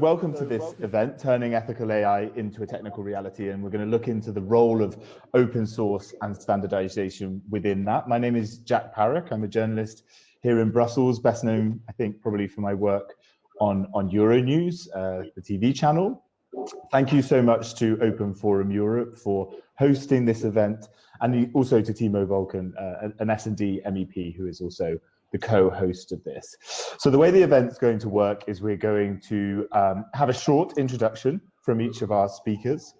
welcome to this event, Turning Ethical AI into a Technical Reality, and we're going to look into the role of open source and standardization within that. My name is Jack Parrock. I'm a journalist here in Brussels, best known, I think, probably for my work on, on Euronews, uh, the TV channel. Thank you so much to Open Forum Europe for hosting this event, and also to Tiemo Wölken, uh, an S&D MEP, who is also the co-host of this. So the way the event's going to work is we're going to um, have a short introduction from each of our speakers.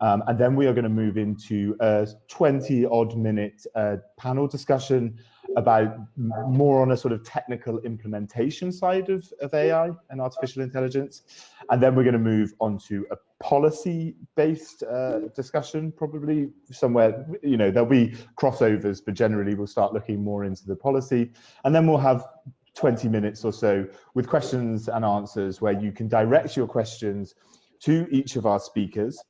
Um, and then we are going to move into a 20 odd minute uh, panel discussion about more on a sort of technical implementation side of, of AI and artificial intelligence. And then we're going to move on to a policy-based uh, discussion, probably somewhere, you know, there'll be crossovers, but generally we'll start looking more into the policy. And then we'll have 20 minutes or so with questions and answers where you can direct your questions to each of our speakers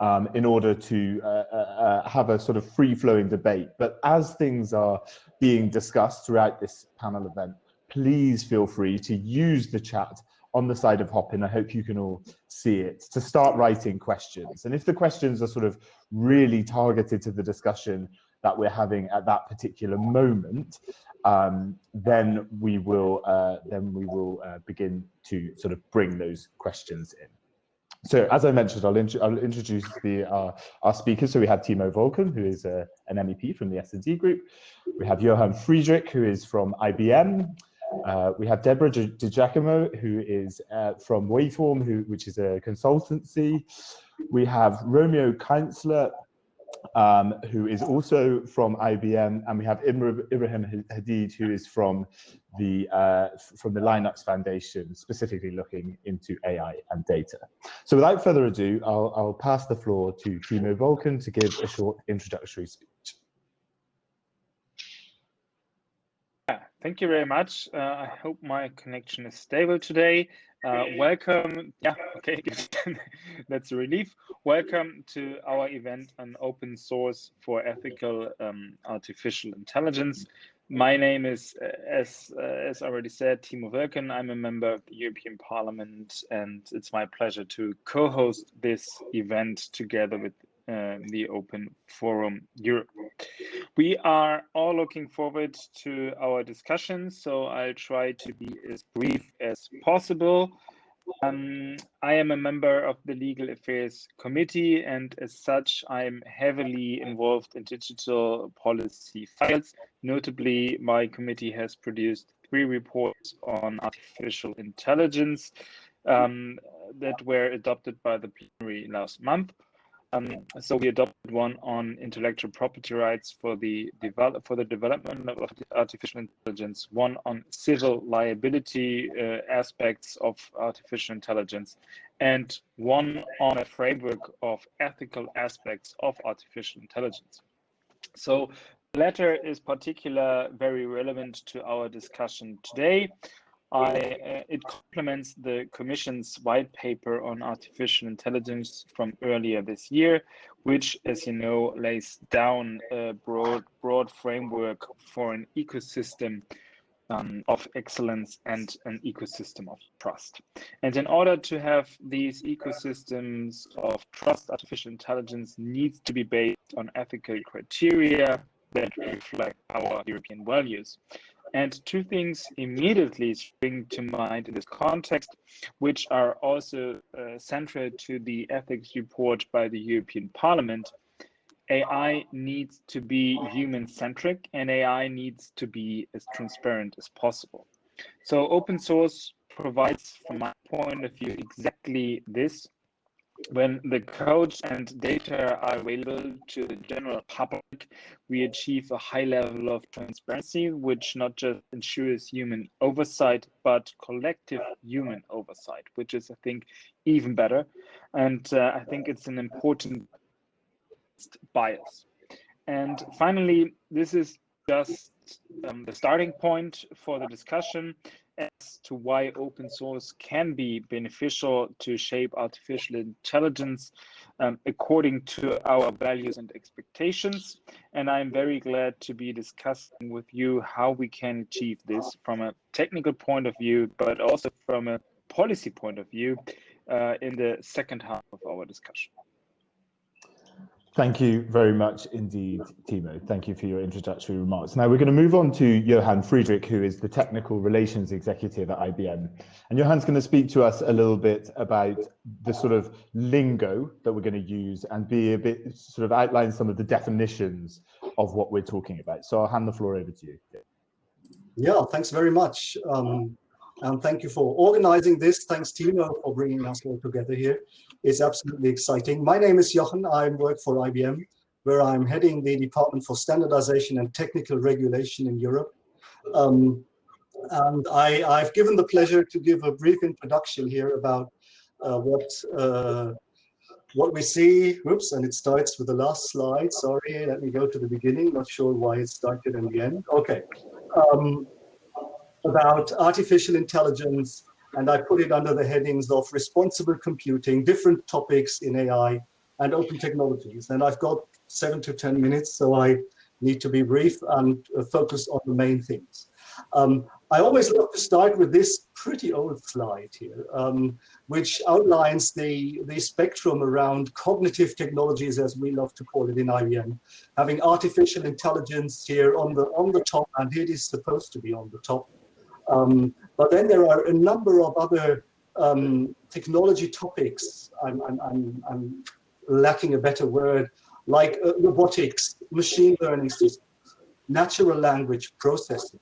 um, in order to uh, uh, uh, have a sort of free-flowing debate. But as things are being discussed throughout this panel event, please feel free to use the chat on the side of Hopin. I hope you can all see it to start writing questions. And if the questions are sort of really targeted to the discussion that we're having at that particular moment, um, then we will uh, then we will uh, begin to sort of bring those questions in. So as I mentioned, I'll, int I'll introduce the, uh, our speakers. So we have Tiemo Wölken, who is uh, an MEP from the S&D group. We have Jochen Friedrich, who is from IBM. Uh, we have Deborah Di Giacomo, who is uh, from Wavestone, who, which is a consultancy. We have Romeo Kienzler, um, who is also from IBM, and we have Ibrahim Haddad, who is from the uh, from the Linux Foundation, specifically looking into AI and data. So without further ado, I'll, I'll pass the floor to Tiemo Wölken to give a short introductory speech. Thank you very much. Uh, I hope my connection is stable today. Uh, welcome. Yeah, okay, that's a relief. Welcome to our event on open source for ethical um, artificial intelligence. My name is, uh, as uh, as already said, Tiemo Wölken. I'm a member of the European Parliament, and it's my pleasure to co-host this event together with uh, the Open Forum Europe. We are all looking forward to our discussion, so I'll try to be as brief as possible. Um, I am a member of the Legal Affairs Committee, and as such, I'm heavily involved in digital policy files. Notably, my committee has produced three reports on artificial intelligence um, that were adopted by the plenary last month. Um, so we adopted one on intellectual property rights for the develop for the development of artificial intelligence, one on civil liability uh, aspects of artificial intelligence, and one on a framework of ethical aspects of artificial intelligence. So the latter is particular very relevant to our discussion today. I, uh, it complements the Commission's white paper on artificial intelligence from earlier this year, which, as you know, lays down a broad, broad framework for an ecosystem um, of excellence and an ecosystem of trust. And in order to have these ecosystems of trust, artificial intelligence needs to be based on ethical criteria that reflect our European values. And two things immediately spring to mind in this context, which are also uh, central to the ethics report by the European Parliament. AI needs to be human centric and AI needs to be as transparent as possible. So open source provides, from my point of view, exactly this when the codes and data are available to the general public, we achieve a high level of transparency, which not just ensures human oversight, but collective human oversight, which is, I think, even better. And uh, I think it's an important bias. And finally, this is just um, the starting point for the discussion as to why open source can be beneficial to shape artificial intelligence um, according to our values and expectations. And I'm very glad to be discussing with you how we can achieve this from a technical point of view, but also from a policy point of view uh, in the second half of our discussion. Thank you very much indeed, Tiemo. Thank you for your introductory remarks. Now we're going to move on to Jochen Friedrich, who is the Technical Relations Executive at IBM. And Jochen's going to speak to us a little bit about the sort of lingo that we're going to use and be a bit sort of outline some of the definitions of what we're talking about. So I'll hand the floor over to you. Yeah, thanks very much. Um, and thank you for organizing this. Thanks, Tiemo, for bringing us all together here. It's absolutely exciting. My name is Jochen. I work for IBM, where I'm heading the Department for Standardization and Technical Regulation in Europe. Um, and I, have given the pleasure to give a brief introduction here about uh, what uh, what we see. Oops, and it starts with the last slide. Sorry, let me go to the beginning. Not sure why it started in the end. Okay. Um, about artificial intelligence, and I put it under the headings of responsible computing, different topics in AI, and open technologies. And I've got seven to 10 minutes, so I need to be brief and uh, focus on the main things. Um, I always love to start with this pretty old slide here, um, which outlines the, the spectrum around cognitive technologies, as we love to call it in IBM, having artificial intelligence here on the, on the top, and it is supposed to be on the top, um, but then there are a number of other um, technology topics, I'm, I'm, I'm, I'm, lacking a better word, like uh, robotics, machine learning systems, natural language processing,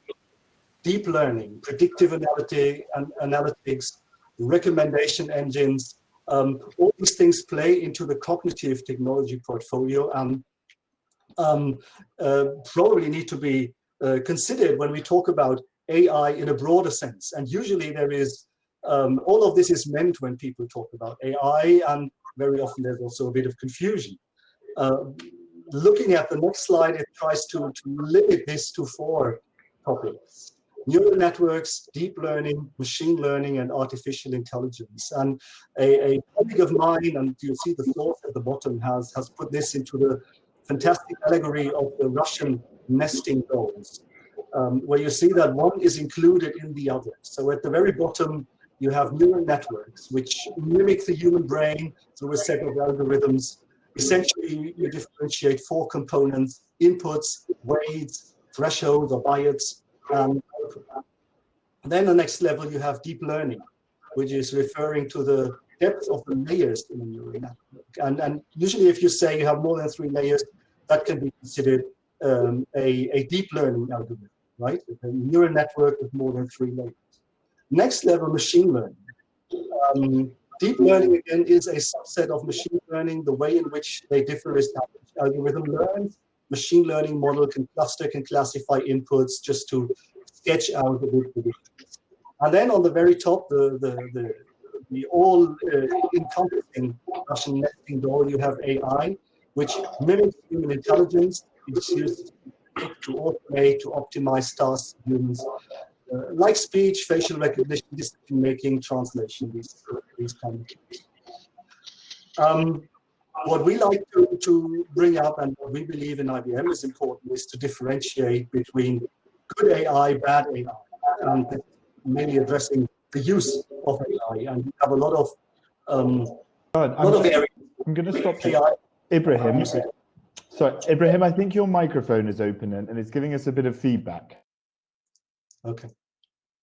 deep learning, predictive analytic, analytics, recommendation engines, um, all these things play into the cognitive technology portfolio and um, uh, probably need to be uh, considered when we talk about AI in a broader sense. And usually there is, um, all of this is meant when people talk about AI, and very often there's also a bit of confusion. Uh, looking at the next slide, it tries to, to limit this to four topics. Neural networks, deep learning, machine learning, and artificial intelligence. And a, a colleague of mine, and you'll see the fourth at the bottom, has, has put this into the fantastic allegory of the Russian nesting dolls um, where you see that one is included in the other. So at the very bottom, you have neural networks, which mimic the human brain through a set of algorithms. Essentially, you differentiate four components, inputs, weights, thresholds or. Um, then the next level, you have deep learning, which is referring to the depth of the layers in a neural network. And, and usually if you say you have more than three layers, that can be considered um, a, a deep learning algorithm right? A neural network with more than three layers. Next level, machine learning. Um, deep learning, again, is a subset of machine learning. The way in which they differ is the algorithm learns. Machine learning model can cluster, can classify inputs just to sketch out the predictions. And then on the very top, the, the, the, the all-encompassing uh, Russian nesting you have AI, which mimics human intelligence. It's used to automate, to optimize tasks, humans, uh, like speech, facial recognition, decision making, translation, these, these kind of things. Um, what we like to, to bring up and what we believe in IBM is important is to differentiate between good AI, bad AI, and mainly addressing the use of AI. And we have a lot of um, a lot of areas. I'm going to stop AI. Ibrahim, so, Ibrahim, I think your microphone is open and, and it's giving us a bit of feedback. Okay.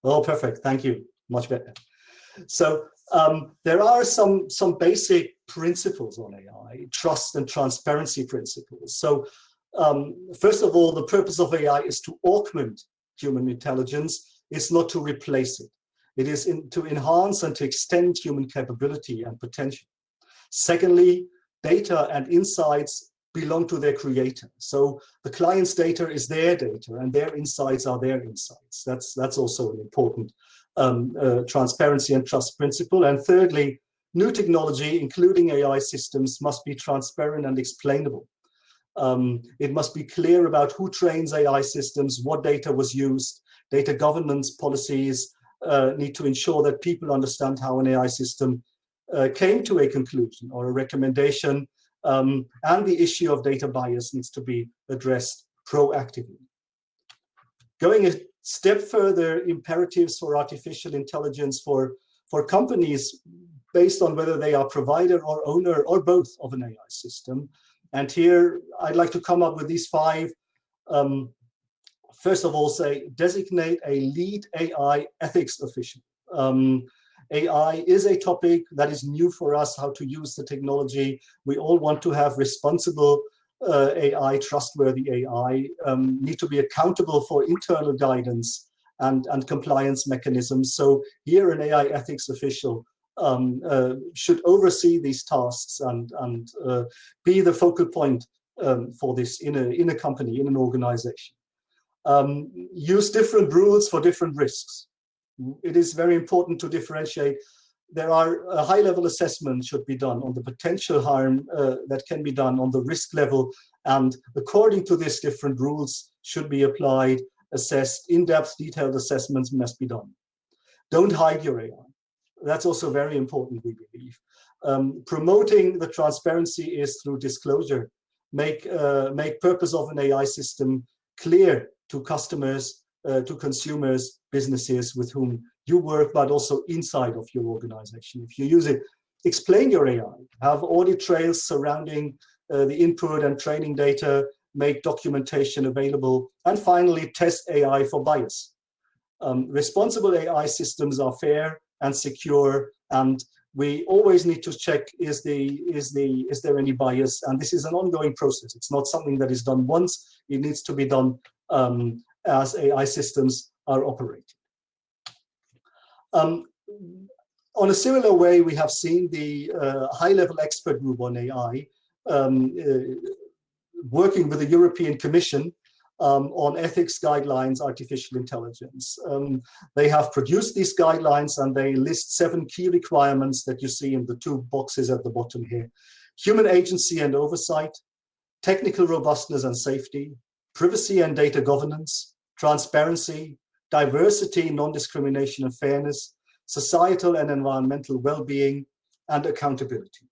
Oh, perfect. Thank you. Much better. So um, there are some, some basic principles on AI, trust and transparency principles. So um, first of all, the purpose of AI is to augment human intelligence. It's not to replace it. It is in, to enhance and to extend human capability and potential. Secondly, data and insights belong to their creator. So the client's data is their data and their insights are their insights. That's, that's also an important um, uh, transparency and trust principle. And thirdly, new technology, including AI systems, must be transparent and explainable. Um, it must be clear about who trains AI systems, what data was used, data governance policies uh, need to ensure that people understand how an AI system uh, came to a conclusion or a recommendation um, and the issue of data bias needs to be addressed proactively. Going a step further, imperatives for artificial intelligence for, for companies based on whether they are provider or owner or both of an AI system. And here I'd like to come up with these five. Um, first of all, say designate a lead AI ethics official. Um, AI is a topic that is new for us, how to use the technology. We all want to have responsible uh, AI, trustworthy AI, um, need to be accountable for internal guidance and, and compliance mechanisms. So here an AI ethics official um, uh, should oversee these tasks and, and uh, be the focal point um, for this in a, in a company, in an organization. Um, use different rules for different risks. It is very important to differentiate. There are a high level assessment should be done on the potential harm uh, that can be done on the risk level. And according to this, different rules should be applied, assessed, in-depth detailed assessments must be done. Don't hide your AI that's also very important, we believe. Um, promoting the transparency is through disclosure. Make, uh, make purpose of an AI system clear to customers, uh, to consumers, businesses with whom you work, but also inside of your organization. If you use it, explain your AI, have audit trails surrounding uh, the input and training data, make documentation available, and finally test AI for bias. Um, responsible AI systems are fair, and secure and we always need to check is the is the is there any bias and this is an ongoing process it's not something that is done once it needs to be done um, as AI systems are operated um, on a similar way we have seen the uh, high-level expert group on AI um, uh, working with the European Commission um, on ethics guidelines, artificial intelligence. Um, they have produced these guidelines and they list seven key requirements that you see in the two boxes at the bottom here. Human agency and oversight, technical robustness and safety, privacy and data governance, transparency, diversity, non-discrimination and fairness, societal and environmental well-being, and accountability.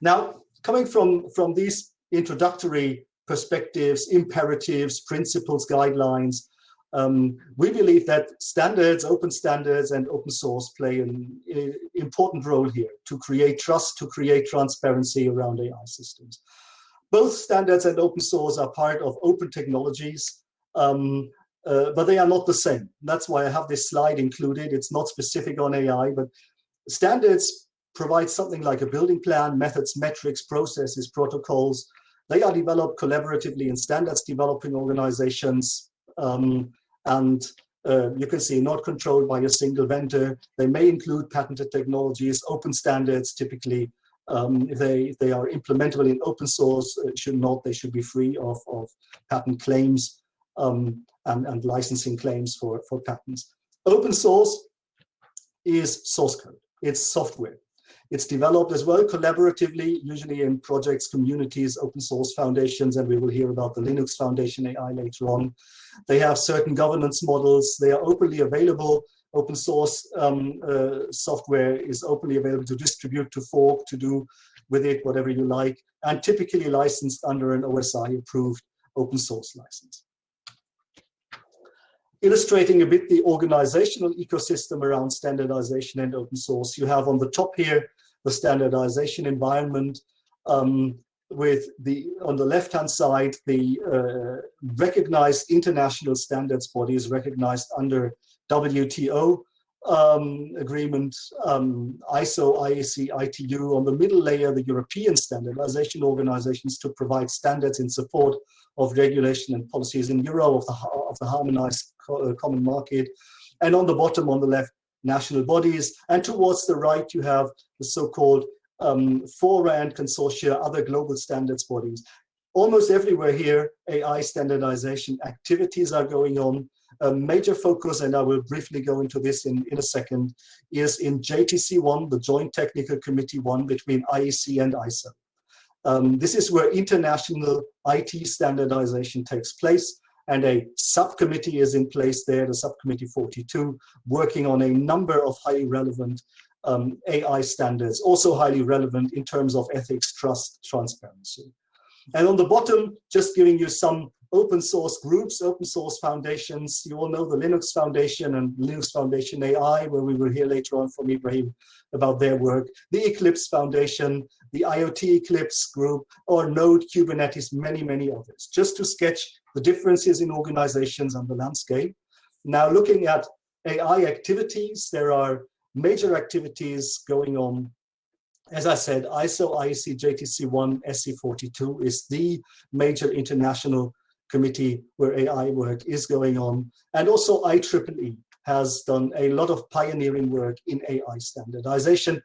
Now, coming from, from these introductory perspectives, imperatives, principles, guidelines. Um, we believe that standards, open standards and open source play an important role here to create trust, to create transparency around AI systems. Both standards and open source are part of open technologies, um, uh, but they are not the same. That's why I have this slide included. It's not specific on AI, but standards provide something like a building plan, methods, metrics, processes, protocols, they are developed collaboratively in standards developing organizations. Um, and uh, you can see not controlled by a single vendor. They may include patented technologies, open standards typically. Um, if, they, if they are implementable in open source, uh, should not, they should be free of, of patent claims um, and, and licensing claims for, for patents. Open source is source code, it's software. It's developed as well collaboratively, usually in projects, communities, open source foundations, and we will hear about the Linux Foundation AI later on. They have certain governance models. They are openly available. Open source um, uh, software is openly available to distribute, to fork, to do with it whatever you like, and typically licensed under an OSI approved open source license illustrating a bit the organizational ecosystem around standardization and open source. You have on the top here the standardization environment um, with the on the left hand side the uh, recognized international standards bodies recognized under WTO um, agreement, um, ISO, IEC, ITU, on the middle layer, the European standardization organizations to provide standards in support of regulation and policies in Euro of the, of the harmonized co uh, common market. And on the bottom, on the left, national bodies. And towards the right, you have the so-called um, fora and consortia, other global standards bodies. Almost everywhere here, AI standardization activities are going on. A major focus, and I will briefly go into this in, in a second, is in JTC1, the Joint Technical Committee 1 between IEC and ISO. Um, this is where international IT standardization takes place and a subcommittee is in place there, the subcommittee 42, working on a number of highly relevant um, AI standards, also highly relevant in terms of ethics, trust, transparency. And on the bottom, just giving you some open source groups, open source foundations. You all know the Linux Foundation and Linux Foundation AI, where we will hear later on from Ibrahim about their work. The Eclipse Foundation, the IoT Eclipse group, or Node, Kubernetes, many, many others, just to sketch the differences in organizations and the landscape. Now looking at AI activities, there are major activities going on as I said, ISO IEC JTC1 SC42 is the major international committee where AI work is going on. And also IEEE has done a lot of pioneering work in AI standardization.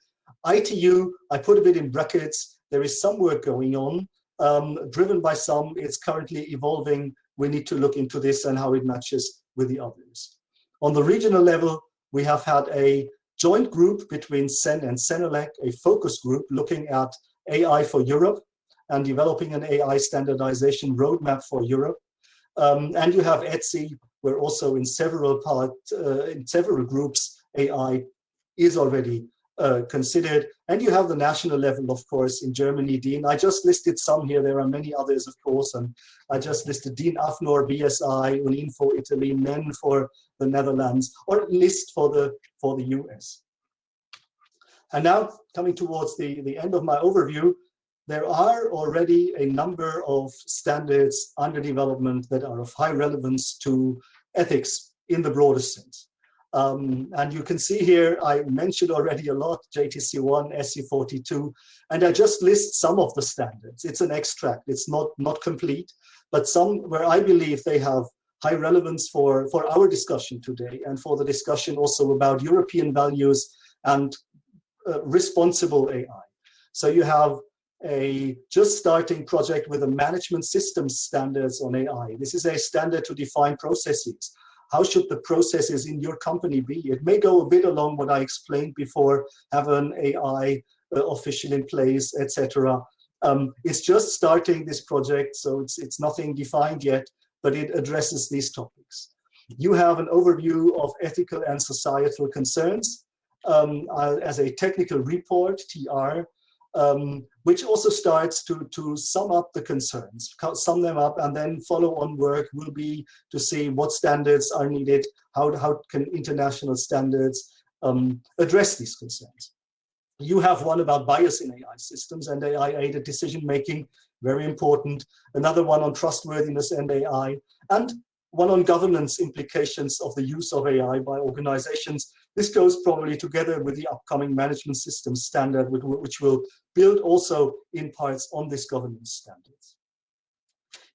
ITU, I put a bit in brackets, there is some work going on, um, driven by some, it's currently evolving. We need to look into this and how it matches with the others. On the regional level, we have had a joint group between CEN and CENELEC, a focus group looking at AI for Europe and developing an AI standardization roadmap for Europe. Um, and you have ETSI, where also in several part, uh, in several groups, AI is already uh, considered. And you have the national level, of course, in Germany, DIN. I just listed some here. There are many others, of course. And I just listed DIN AFNOR, BSI, UNINFO, Italy, NEN for the Netherlands, or NIST for the, for the US. And now coming towards the, the end of my overview, there are already a number of standards under development that are of high relevance to ethics in the broadest sense. Um, and you can see here, I mentioned already a lot, JTC1, SC42, and I just list some of the standards. It's an extract, it's not, not complete, but some where I believe they have high relevance for, for our discussion today and for the discussion also about European values and uh, responsible AI. So you have a just starting project with a management system standards on AI. This is a standard to define processes. How should the processes in your company be? It may go a bit along what I explained before, have an AI uh, official in place, etc. Um, it's just starting this project, so it's, it's nothing defined yet, but it addresses these topics. You have an overview of ethical and societal concerns um, uh, as a technical report, TR, um, which also starts to, to sum up the concerns, sum them up, and then follow-on work will be to see what standards are needed, how, how can international standards um, address these concerns. You have one about bias in AI systems and AI-aided decision-making, very important. Another one on trustworthiness and AI, and one on governance implications of the use of AI by organizations. This goes probably together with the upcoming management system standard, which will build also in parts on this governance standard.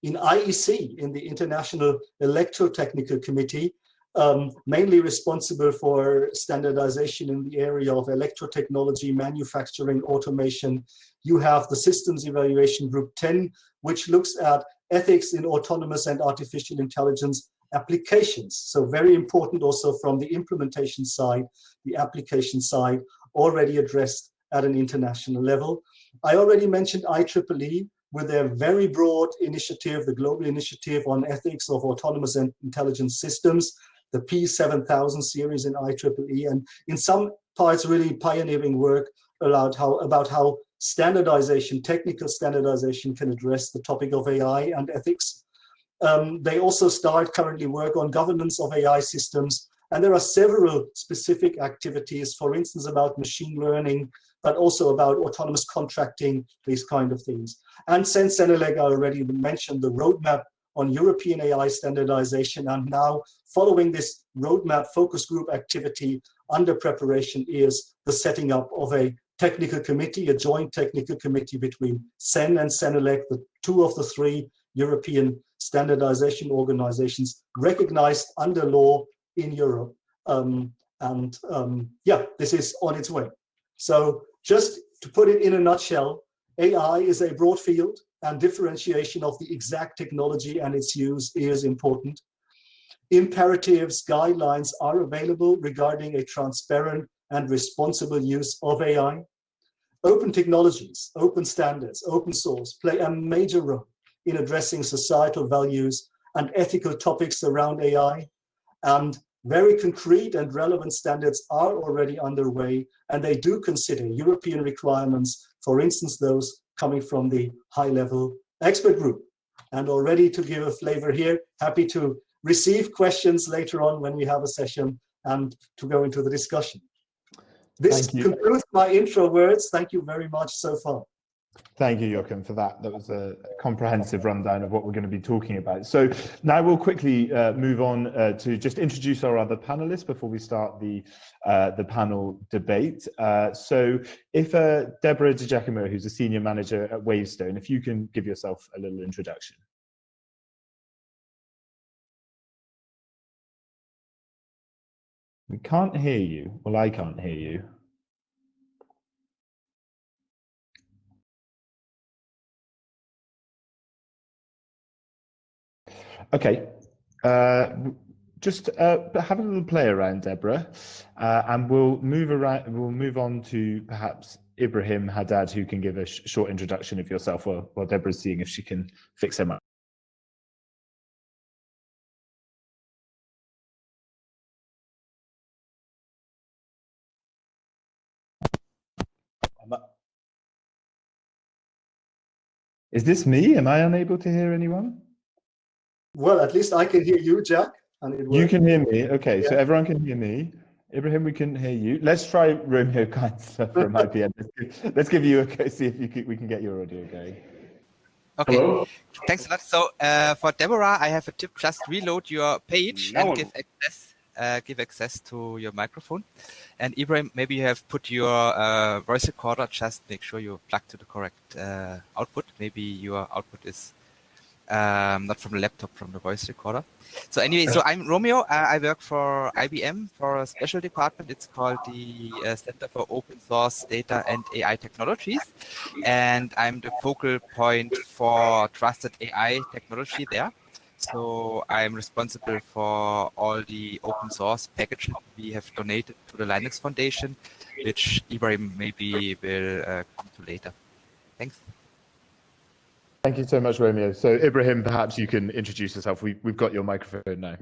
In IEC, in the International Electrotechnical Committee, um, mainly responsible for standardization in the area of electrotechnology, manufacturing, automation. You have the Systems Evaluation Group 10, which looks at ethics in autonomous and artificial intelligence applications. So very important also from the implementation side, the application side, already addressed at an international level. I already mentioned IEEE with their very broad initiative, the global initiative on ethics of autonomous and intelligence systems, the P7000 series in IEEE, and in some parts really pioneering work about how, about how standardization, technical standardization can address the topic of AI and ethics. Um, they also start currently work on governance of AI systems. And there are several specific activities, for instance, about machine learning, but also about autonomous contracting, these kind of things. And CEN CENELEC, I already mentioned the roadmap on European AI standardization. And now following this roadmap focus group activity under preparation is the setting up of a technical committee, a joint technical committee between CEN and CENELEC, the two of the three European standardization organizations recognized under law in Europe. Um, and um, yeah, this is on its way. So just to put it in a nutshell, AI is a broad field and differentiation of the exact technology and its use is important. Imperatives, guidelines are available regarding a transparent and responsible use of AI. Open technologies, open standards, open source play a major role in addressing societal values and ethical topics around AI. And very concrete and relevant standards are already underway, and they do consider European requirements, for instance, those coming from the high-level expert group. and already to give a flavor here. Happy to receive questions later on when we have a session and to go into the discussion. This concludes my intro words. Thank you very much so far. Thank you, Jochen, for that. That was a comprehensive rundown of what we're going to be talking about. So now we'll quickly uh, move on uh, to just introduce our other panelists before we start the uh, the panel debate. Uh, so if uh, Deborah DiGiacomo, who's a senior manager at Wavestone, if you can give yourself a little introduction. We can't hear you. Well, I can't hear you. Okay. Uh, just uh, have a little play around, Deborah, uh, and we'll move around. We'll move on to perhaps Ibrahim Haddad, who can give a sh short introduction of yourself while, while Deborah's seeing if she can fix him up. Is this me? Am I unable to hear anyone? Well, at least I can hear you, Jack. And you can hear me. Okay, yeah. so everyone can hear me. Ibrahim, we can hear you. Let's try Romeo Kienzler from IBM. Let's give you a see if you can, we can get your audio going. Okay, Hello? thanks a lot. So uh, for Deborah, I have a tip. Just reload your page no. and give access, uh, give access to your microphone. And Ibrahim, maybe you have put your uh, voice recorder. Just make sure you plug to the correct uh, output. Maybe your output is um, not from the laptop, from the voice recorder. So anyway, so I'm Romeo. Uh, I work for IBM for a special department. It's called the uh, Center for Open Source Data and AI Technologies. And I'm the focal point for trusted AI technology there. So I'm responsible for all the open source packages we have donated to the Linux Foundation, which Ibrahim maybe will uh, come to later. Thanks. Thank you so much, Romeo. So Ibrahim, perhaps you can introduce yourself. We, we've got your microphone now.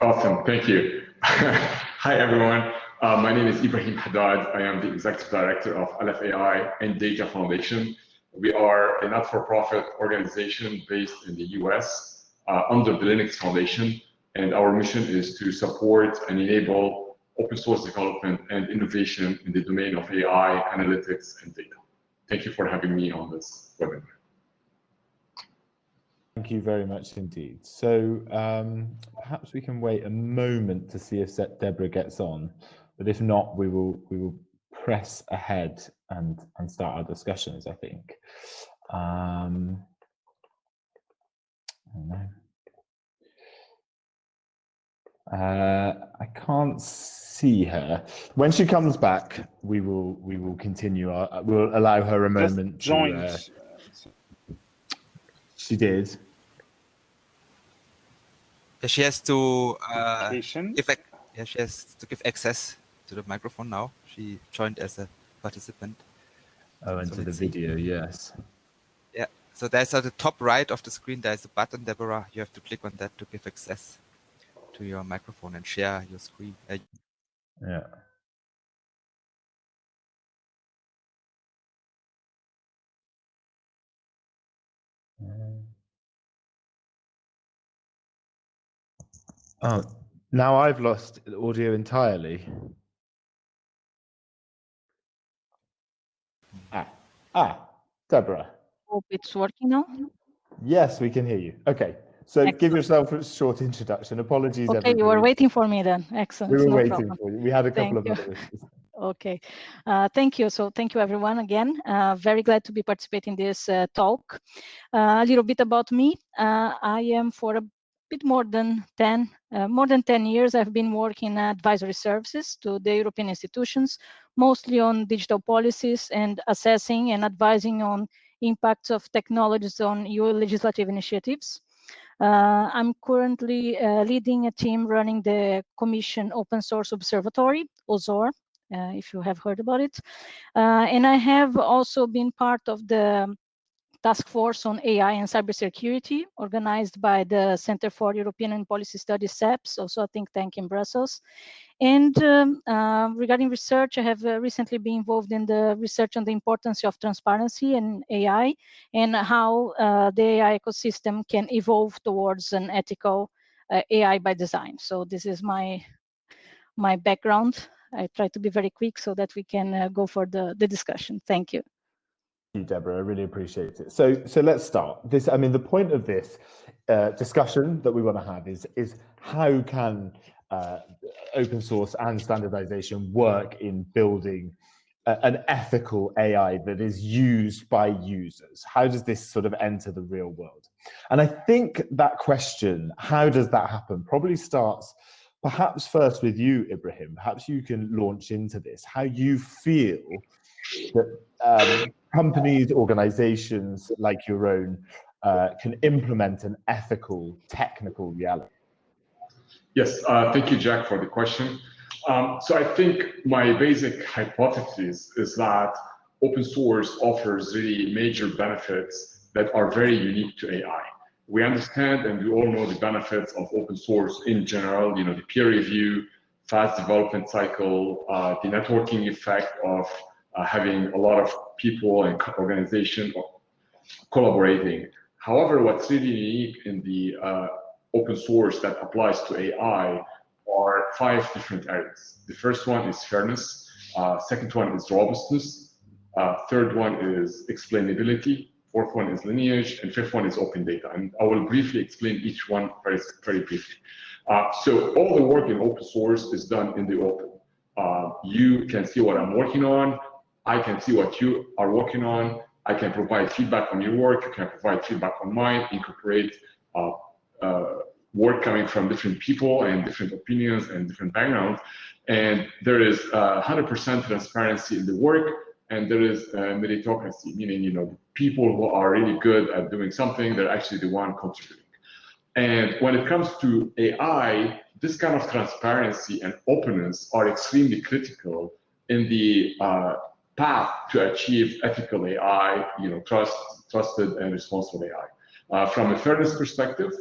Awesome, thank you. Hi, everyone. Uh, my name is Ibrahim Haddad. I am the Executive Director of LF AI and Data Foundation. We are a not-for-profit organization based in the US under the Linux Foundation, and our mission is to support and enable open source development and innovation in the domain of AI, analytics, and data. Thank you for having me on this webinar. Thank you very much indeed. So um, perhaps we can wait a moment to see if Deborah gets on, but if not, we will we will press ahead and and start our discussions. I think. Um, Uh, I can't see her. When she comes back, we will we will continue. Our, we'll allow her a moment. Just joined. To, uh, she did. She has to uh, give yeah, she has to give access to the microphone now. She joined as a participant. Oh, into so the video, see. yes. Yeah. So there's at the top right of the screen. There's a button, Deborah. You have to click on that to give access to your microphone and share your screen. Uh, yeah. Oh, now I've lost audio entirely. Ah, ah, Deborah. Hope it's working now. Yes, we can hear you. Okay, so Excellent. give yourself a short introduction. Apologies. Okay, everybody. you were waiting for me then. Excellent. We were no waiting problem. for you. We had a couple Thank of others. Okay, uh, thank you. So thank you everyone again. Uh, very glad to be participating in this uh, talk. Uh, a little bit about me. Uh, I am for a bit more than 10, uh, more than 10 years, I've been working advisory services to the European institutions, mostly on digital policies and assessing and advising on impacts of technologies on EU legislative initiatives. Uh, I'm currently uh, leading a team running the Commission Open Source Observatory, OSOR, uh, if you have heard about it. Uh, and I have also been part of the task force on AI and cybersecurity organized by the Center for European and Policy Studies, CEPS, also a think tank in Brussels. And um, uh, regarding research, I have uh, recently been involved in the research on the importance of transparency and AI and how uh, the AI ecosystem can evolve towards an ethical uh, AI by design. So this is my my background. I try to be very quick so that we can uh, go for the, the discussion. Thank you. You, Deborah. I really appreciate it. So, so let's start. This, I mean, the point of this uh, discussion that we want to have is is how can uh, open source and standardization work in building a, an ethical AI that is used by users? How does this sort of enter the real world? And I think that question, how does that happen, probably starts perhaps first with you, Ibrahim. Perhaps you can launch into this, how you feel that um, companies, organizations like your own uh, can implement an ethical, technical reality. Yes, uh, thank you, Jack, for the question. Um, so I think my basic hypothesis is that open source offers really major benefits that are very unique to AI. We understand and we all know the benefits of open source in general, you know, the peer review, fast development cycle, uh, the networking effect of uh, having a lot of people and organization collaborating. However, what's really unique in the uh, open source that applies to AI are five different areas. The first one is fairness. Uh, second one is robustness. Uh, third one is explainability. Fourth one is lineage. And fifth one is open data. And I will briefly explain each one very, very briefly. Uh, so all the work in open source is done in the open. Uh, you can see what I'm working on. I can see what you are working on. I can provide feedback on your work. You can provide feedback on mine, incorporate uh, uh, work coming from different people and different opinions and different backgrounds. And there is 100% transparency in the work, and there is meritocracy, meaning you know people who are really good at doing something, they're actually the one contributing. And when it comes to AI, this kind of transparency and openness are extremely critical in the uh, path to achieve ethical AI, you know, trust, trusted and responsible AI. Uh, from a fairness perspective,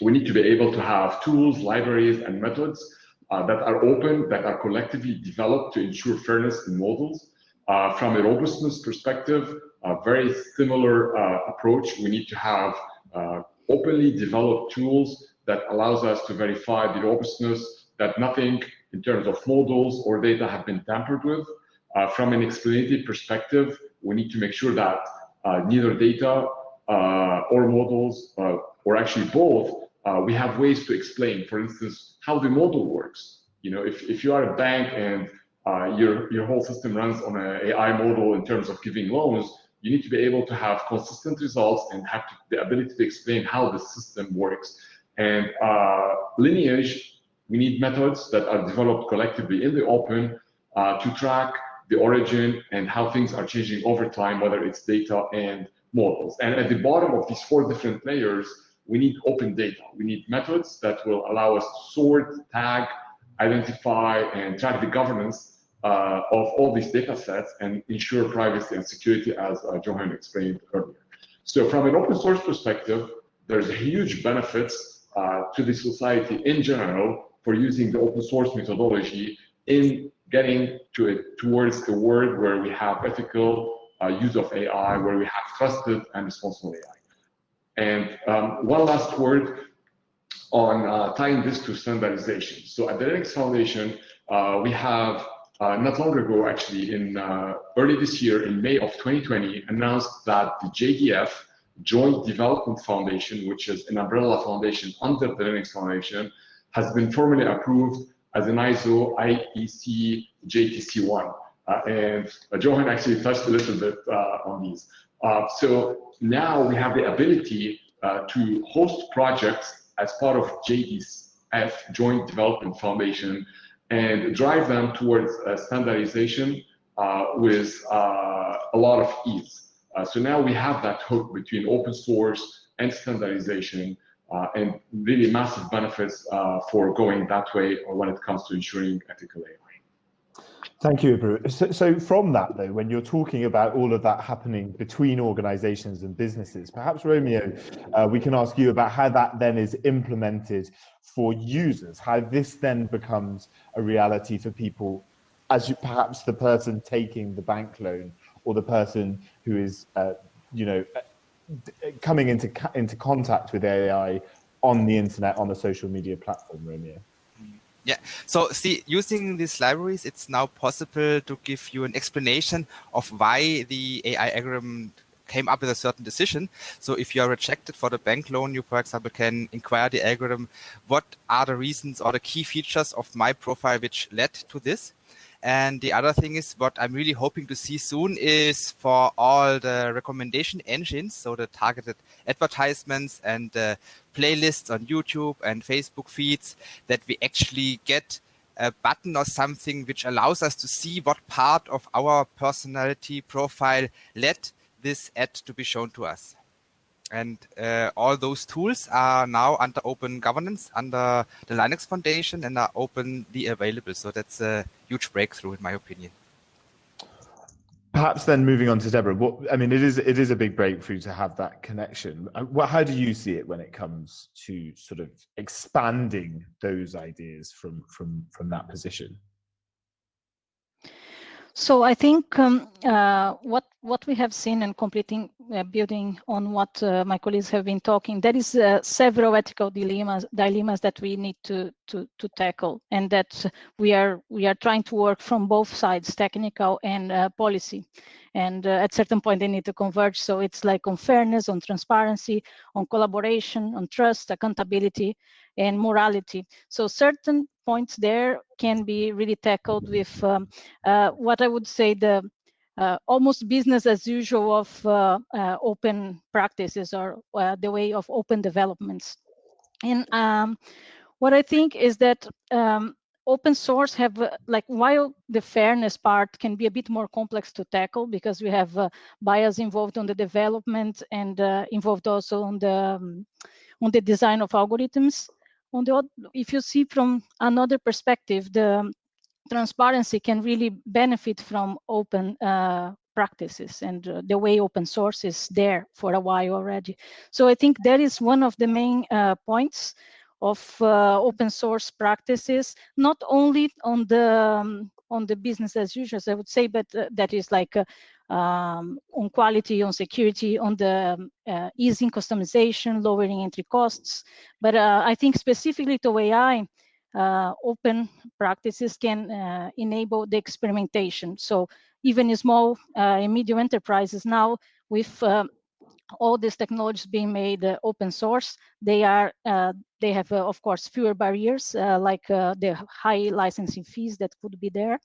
we need to be able to have tools, libraries, and methods uh, that are open, that are collectively developed to ensure fairness in models. Uh, from a robustness perspective, a very similar uh, approach. We need to have uh, openly developed tools that allows us to verify the robustness that nothing in terms of models or data have been tampered with. Uh, from an explainative perspective, we need to make sure that uh, neither data uh, or models, or actually both, we have ways to explain, for instance, how the model works. You know, if, if you are a bank and your, your whole system runs on an AI model in terms of giving loans, you need to be able to have consistent results and have to, the ability to explain how the system works. And uh, lineage, we need methods that are developed collectively in the open uh, to track the origin and how things are changing over time, whether it's data and models. And at the bottom of these four different layers, we need open data. We need methods that will allow us to sort, tag, identify, and track the governance uh, of all these data sets and ensure privacy and security, as uh, Jochen explained earlier. So from an open source perspective, there's huge benefits uh, to the society in general for using the open source methodology in getting to it towards a world where we have ethical uh, use of AI, where we have trusted and responsible AI. And um, one last word on uh, tying this to standardization. So at the Linux Foundation, uh, we have uh, not long ago, actually, in uh, early this year, in May of 2020, announced that the JDF, Joint Development Foundation, which is an umbrella foundation under the Linux Foundation, has been formally approved as an ISO IEC JTC1. Uh, and uh, Jochen actually touched a little bit uh, on these. Uh, so now we have the ability uh, to host projects as part of JDF, Joint Development Foundation, and drive them towards standardization with a lot of ease. so now we have that hook between open source and standardization uh, and really massive benefits uh, for going that way or when it comes to ensuring ethical AI. Thank you, Ibru. So, so, from that, though, when you're talking about all of that happening between organizations and businesses, perhaps, Romeo, uh, we can ask you about how that then is implemented for users, how this then becomes a reality for people as you, perhaps the person taking the bank loan or the person who is, uh, you know, coming into, into contact with AI on the internet, on a social media platform, Romeo. Yeah, so see, using these libraries, it's now possible to give you an explanation of why the AI algorithm came up with a certain decision. So if you are rejected for the bank loan, you, for example, can inquire the algorithm, what are the reasons or the key features of my profile which led to this? And the other thing is what I'm really hoping to see soon is for all the recommendation engines, so the targeted advertisements and playlists on YouTube and Facebook feeds, that we actually get a button or something which allows us to see what part of our personality profile led this ad to be shown to us. And uh, all those tools are now under open governance, under the Linux Foundation, and are openly available. So that's a huge breakthrough, in my opinion. Perhaps then moving on to Deborah, what, I mean, it is it is a big breakthrough to have that connection. Uh, how do you see it when it comes to sort of expanding those ideas from from from that position? So I think um, uh, what what we have seen and completing uh, building on what uh, my colleagues have been talking, there is uh, several ethical dilemmas dilemmas that we need to to to tackle, and that we are we are trying to work from both sides, technical and uh, policy. And uh, at certain point they need to converge. So it's like on fairness, on transparency, on collaboration, on trust, accountability, and morality. So certain points there can be really tackled with um, uh, what I would say the uh, almost business as usual of uh, uh open practices or uh, the way of open developments. And um, what I think is that um, open source have uh, like while the fairness part can be a bit more complex to tackle because we have bias involved on the development and involved also on the um, on the design of algorithms on the if you see from another perspective, the transparency can really benefit from open uh, practices and uh, the way open source is there for a while already. So I think that is one of the main uh, points of uh, open source practices, not only on the um, on the business as usual, I would say, but uh, that is like uh, um, on quality, on security, on the uh, easing customization, lowering entry costs. But uh, I think specifically to AI, uh, open practices can uh, enable the experimentation. So even small uh, and medium enterprises now with uh, all these technologies being made open source, they are they have of course fewer barriers like the high licensing fees that could be there.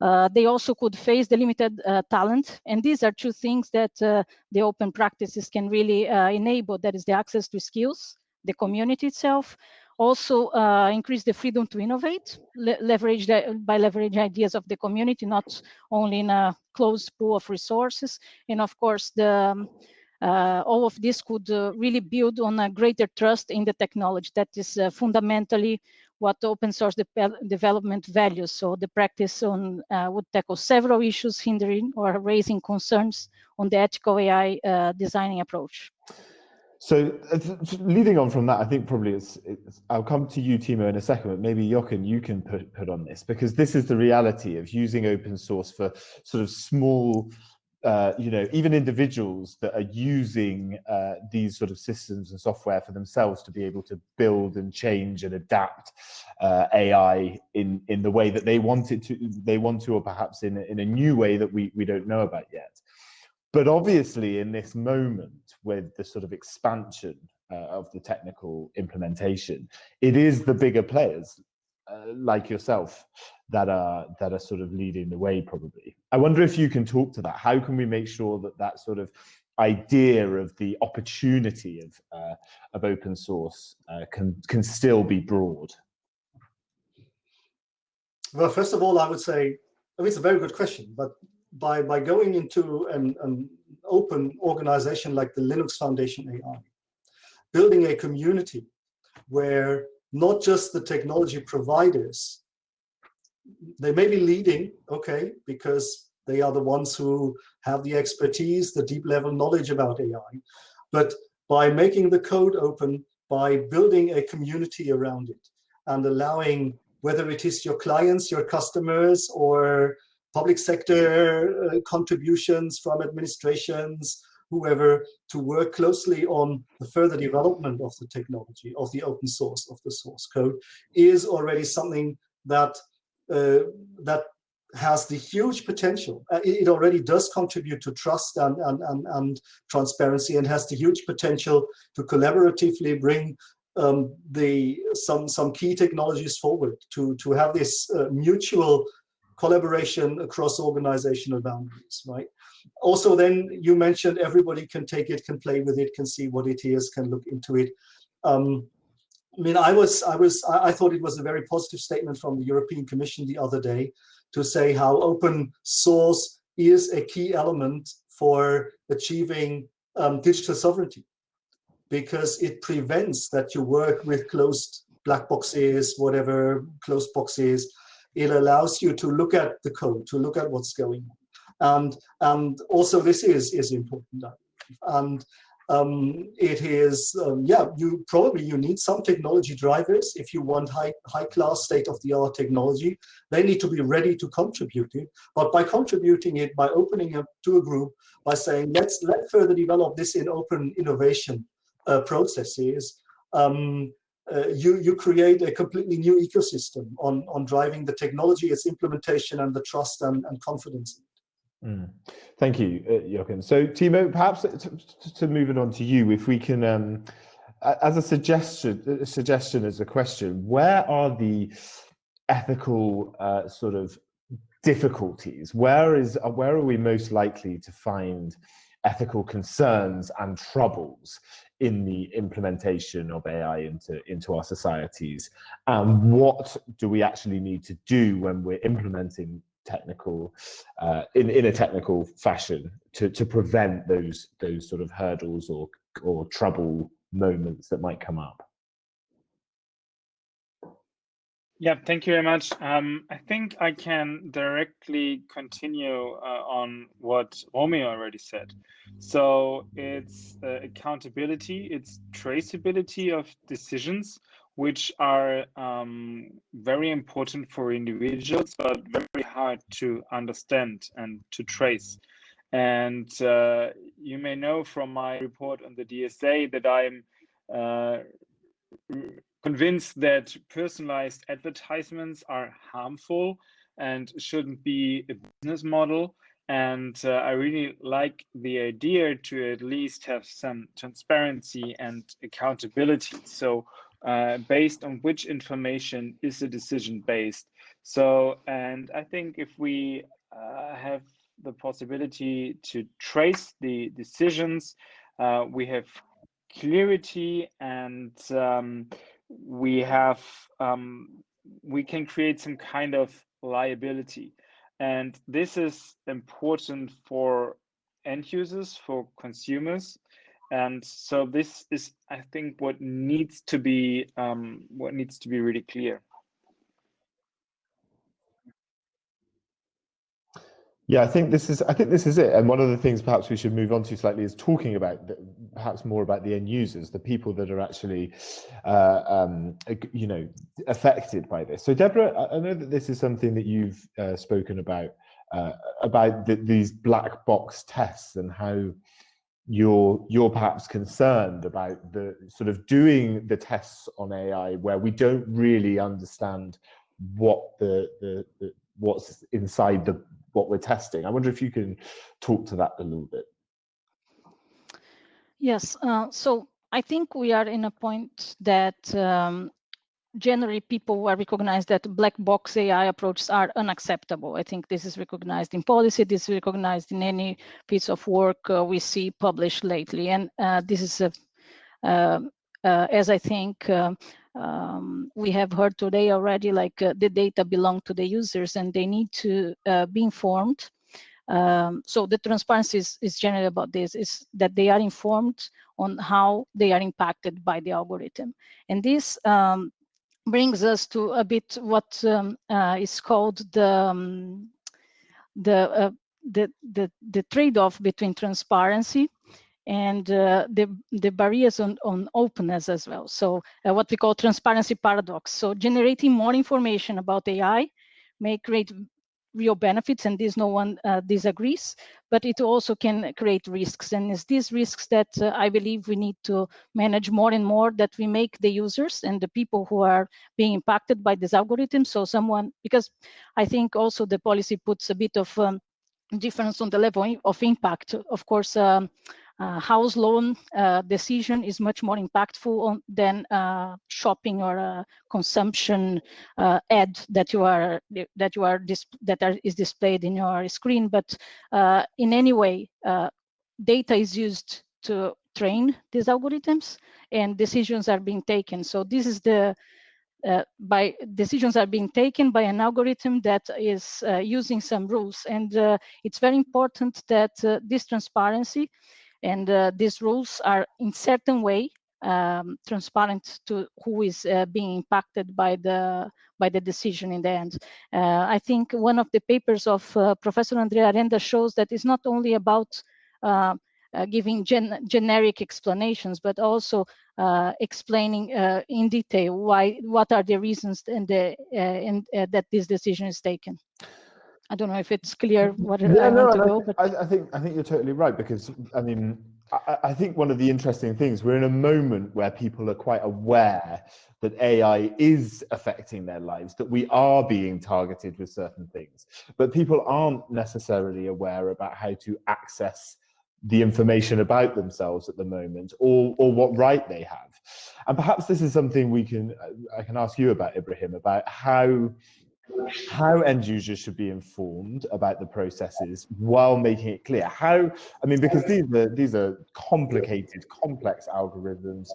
Uh, they also could face the limited uh, talent. And these are two things that uh, the open practices can really uh, enable. That is the access to skills, the community itself, also uh, increase the freedom to innovate, le leverage the, by leveraging ideas of the community, not only in a closed pool of resources. And of course, the um, uh, all of this could uh, really build on a greater trust in the technology that is uh, fundamentally what open source de development values. So the practice on uh, would tackle several issues hindering or raising concerns on the ethical AI uh, designing approach. So uh, leading on from that, I think probably it's, it's, I'll come to you, Tiemo, in a second, but maybe Jochen, you can put, put on this because this is the reality of using open source for sort of small uh, you know, even individuals that are using uh, these sort of systems and software for themselves to be able to build and change and adapt uh, AI in in the way that they want it to, they want to, or perhaps in a, in a new way that we we don't know about yet. But obviously, in this moment with the sort of expansion uh, of the technical implementation, it is the bigger players uh, like yourself that are that are sort of leading the way probably. I wonder if you can talk to that. How can we make sure that that sort of idea of the opportunity of uh, of open source uh, can can still be broad? Well first of all i would say I mean, it's a very good question but by by going into an, an open organization like the linux foundation ai building a community where not just the technology providers they may be leading, okay, because they are the ones who have the expertise, the deep level knowledge about AI. But by making the code open, by building a community around it and allowing whether it is your clients, your customers, or public sector uh, contributions from administrations, whoever, to work closely on the further development of the technology, of the open source, of the source code, is already something that uh, that has the huge potential. Uh, it, already does contribute to trust and, and, and, and, transparency and has the huge potential to collaboratively bring um, the some some key technologies forward to to have this uh, mutual collaboration across organizational boundaries, right? Also, then you mentioned everybody can take it, can play with it, can see what it is, can look into it. Um, I mean, I was, I was, I thought it was a very positive statement from the European Commission the other day to say how open source is a key element for achieving um, digital sovereignty because it prevents that you work with closed black boxes, whatever closed boxes. It allows you to look at the code, to look at what's going on. And, and also this is, is important. And um, it is, um, yeah, you probably you need some technology drivers if you want high, high class state of the art technology. They need to be ready to contribute it. But by contributing it, by opening up to a group, by saying, let's let further develop this in open innovation uh, processes, um, uh, you, you create a completely new ecosystem on, on driving the technology, its implementation and the trust and, and confidence. Mm. Thank you, uh, Jochen. So Tiemo, perhaps to, to move it on to you, if we can, um, as a suggestion, a suggestion as a question, where are the ethical uh, sort of difficulties? Where is uh, where are we most likely to find ethical concerns and troubles in the implementation of AI into, into our societies? And what do we actually need to do when we're implementing technical uh, in in a technical fashion to to prevent those those sort of hurdles or or trouble moments that might come up. Yeah, thank you very much. Um, I think I can directly continue uh, on what Romy already said. So it's uh, accountability, it's traceability of decisions, which are um, very important for individuals, but very hard to understand and to trace. And uh, you may know from my report on the DSA that I'm uh, convinced that personalized advertisements are harmful and shouldn't be a business model. And uh, I really like the idea to at least have some transparency and accountability. So uh, based on which information is the decision based. So, and I think if we uh, have the possibility to trace the decisions, uh, we have clarity and um, we have, um, we can create some kind of liability. And this is important for end users, for consumers, and so this is i think what needs to be um, what needs to be really clear. Yeah i think this is i think this is it. And one of the things perhaps we should move on to slightly is talking about perhaps more about the end users the people that are actually uh, um, you know affected by this so deborah i know that this is something that you've uh, spoken about uh, about the, these black box tests and how you're you're perhaps concerned about the sort of doing the tests on AI where we don't really understand what the, the, the what's inside the what we're testing. I wonder if you can talk to that a little bit. Yes, uh, so I think we are in a point that um, generally people are recognized that black box AI approaches are unacceptable. I think this is recognized in policy, this is recognized in any piece of work uh, we see published lately. And uh, this is, a, uh, uh as I think uh, um, we have heard today already, like uh, the data belong to the users and they need to be informed. Um, so the transparency is, is generally about this, is that they are informed on how they are impacted by the algorithm. And this um, brings us to a bit what um, uh, is called the um, the, uh, the the the trade-off between transparency and uh, the the barriers on on openness as well. So uh, what we call transparency paradox. So generating more information about AI may create real benefits and this no one uh, disagrees, but it also can create risks. And it's these risks that uh, I believe we need to manage more and more that we make the users and the people who are being impacted by this algorithm. So someone, because I think also the policy puts a bit of um, difference on the level of impact. Of course, um, house loan uh, decision is much more impactful on, than uh, shopping or uh, consumption uh, ad that you are that you are that are, is displayed in your screen. But uh, in any way, data is used to train these algorithms, and decisions are being taken. So this is the uh, by decisions are being taken by an algorithm that is uh, using some rules. And uh, it's very important that this transparency and uh, these rules are in certain way um, transparent to who is uh, being impacted by the by the decision in the end. Uh, I think one of the papers of uh, Professor Andrea Arenda shows that it's not only about uh, uh, giving gen generic explanations, but also explaining in detail why what are the reasons and the and that this decision is taken. I don't know if it's clear what yeah, I no, want to go, but I, I, think I think you're totally right because I mean I, I, think one of the interesting things we're in a moment where people are quite aware that AI is affecting their lives, that we are being targeted with certain things, but people aren't necessarily aware about how to access the information about themselves at the moment or or what right they have. And perhaps this is something we can i can ask you about ibrahim about how how end users should be informed about the processes while making it clear. How i mean because these are these are complicated complex algorithms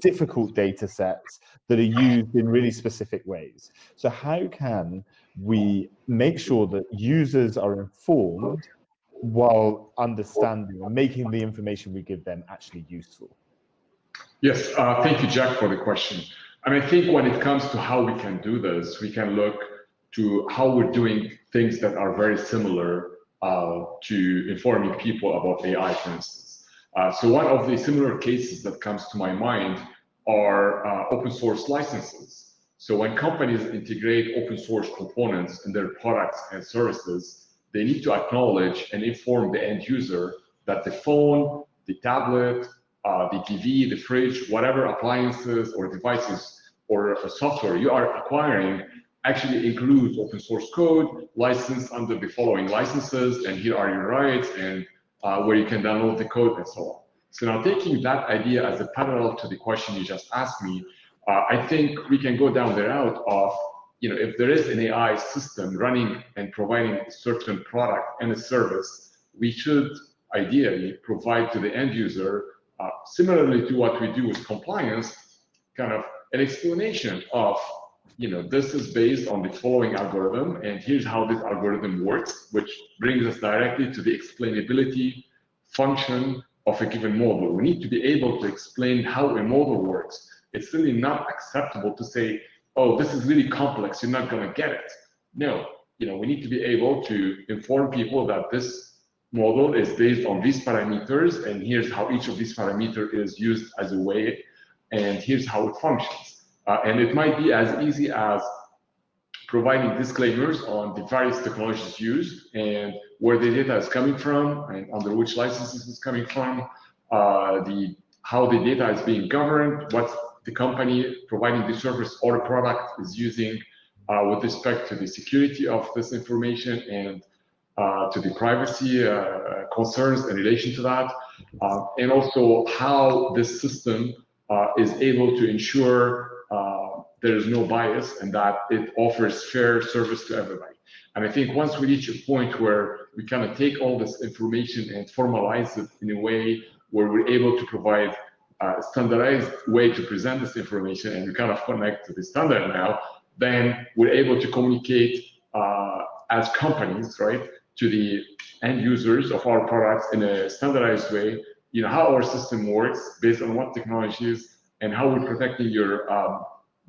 difficult data sets that are used in really specific ways. So how can we make sure that users are informed while understanding and making the information we give them actually useful? Yes uh, thank you jack for the question. And I think when it comes to how we can do this, we can look to how we're doing things that are very similar uh, to informing people about AI, for instance. Uh, so one of the similar cases that comes to my mind are uh, open source licenses. So when companies integrate open source components in their products and services, they need to acknowledge and inform the end user that the phone, the tablet, uh, the TV, the fridge, whatever appliances or devices or software you are acquiring actually includes open source code licensed under the following licenses, and here are your rights, and uh, where you can download the code and so on. So now taking that idea as a parallel to the question you just asked me, uh, I think we can go down the route of, you know, if there is an AI system running and providing a certain product and a service, we should ideally provide to the end user, uh, similarly to what we do with compliance, kind of an explanation of you know, this is based on the following algorithm, and here's how this algorithm works, which brings us directly to the explainability function of a given model. We need to be able to explain how a model works. It's really not acceptable to say, oh, this is really complex, you're not gonna get it. No, you know, we need to be able to inform people that this model is based on these parameters, and here's how each of these parameters is used as a way, and here's how it functions. Uh, and it might be as easy as providing disclaimers on the various technologies used and where the data is coming from and under which licenses it's coming from, uh, the how the data is being governed, what the company providing the service or the product is using uh, with respect to the security of this information and uh, to the privacy uh, concerns in relation to that, uh, and also how this system is able to ensure uh, there is no bias and that it offers fair service to everybody. And I think once we reach a point where we kind of take all this information and formalize it in a way where we're able to provide a standardized way to present this information and we kind of connect to the standard now, then we're able to communicate uh, as companies, right, to the end users of our products in a standardized way, you know, how our system works based on what technologies and how we're protecting your um,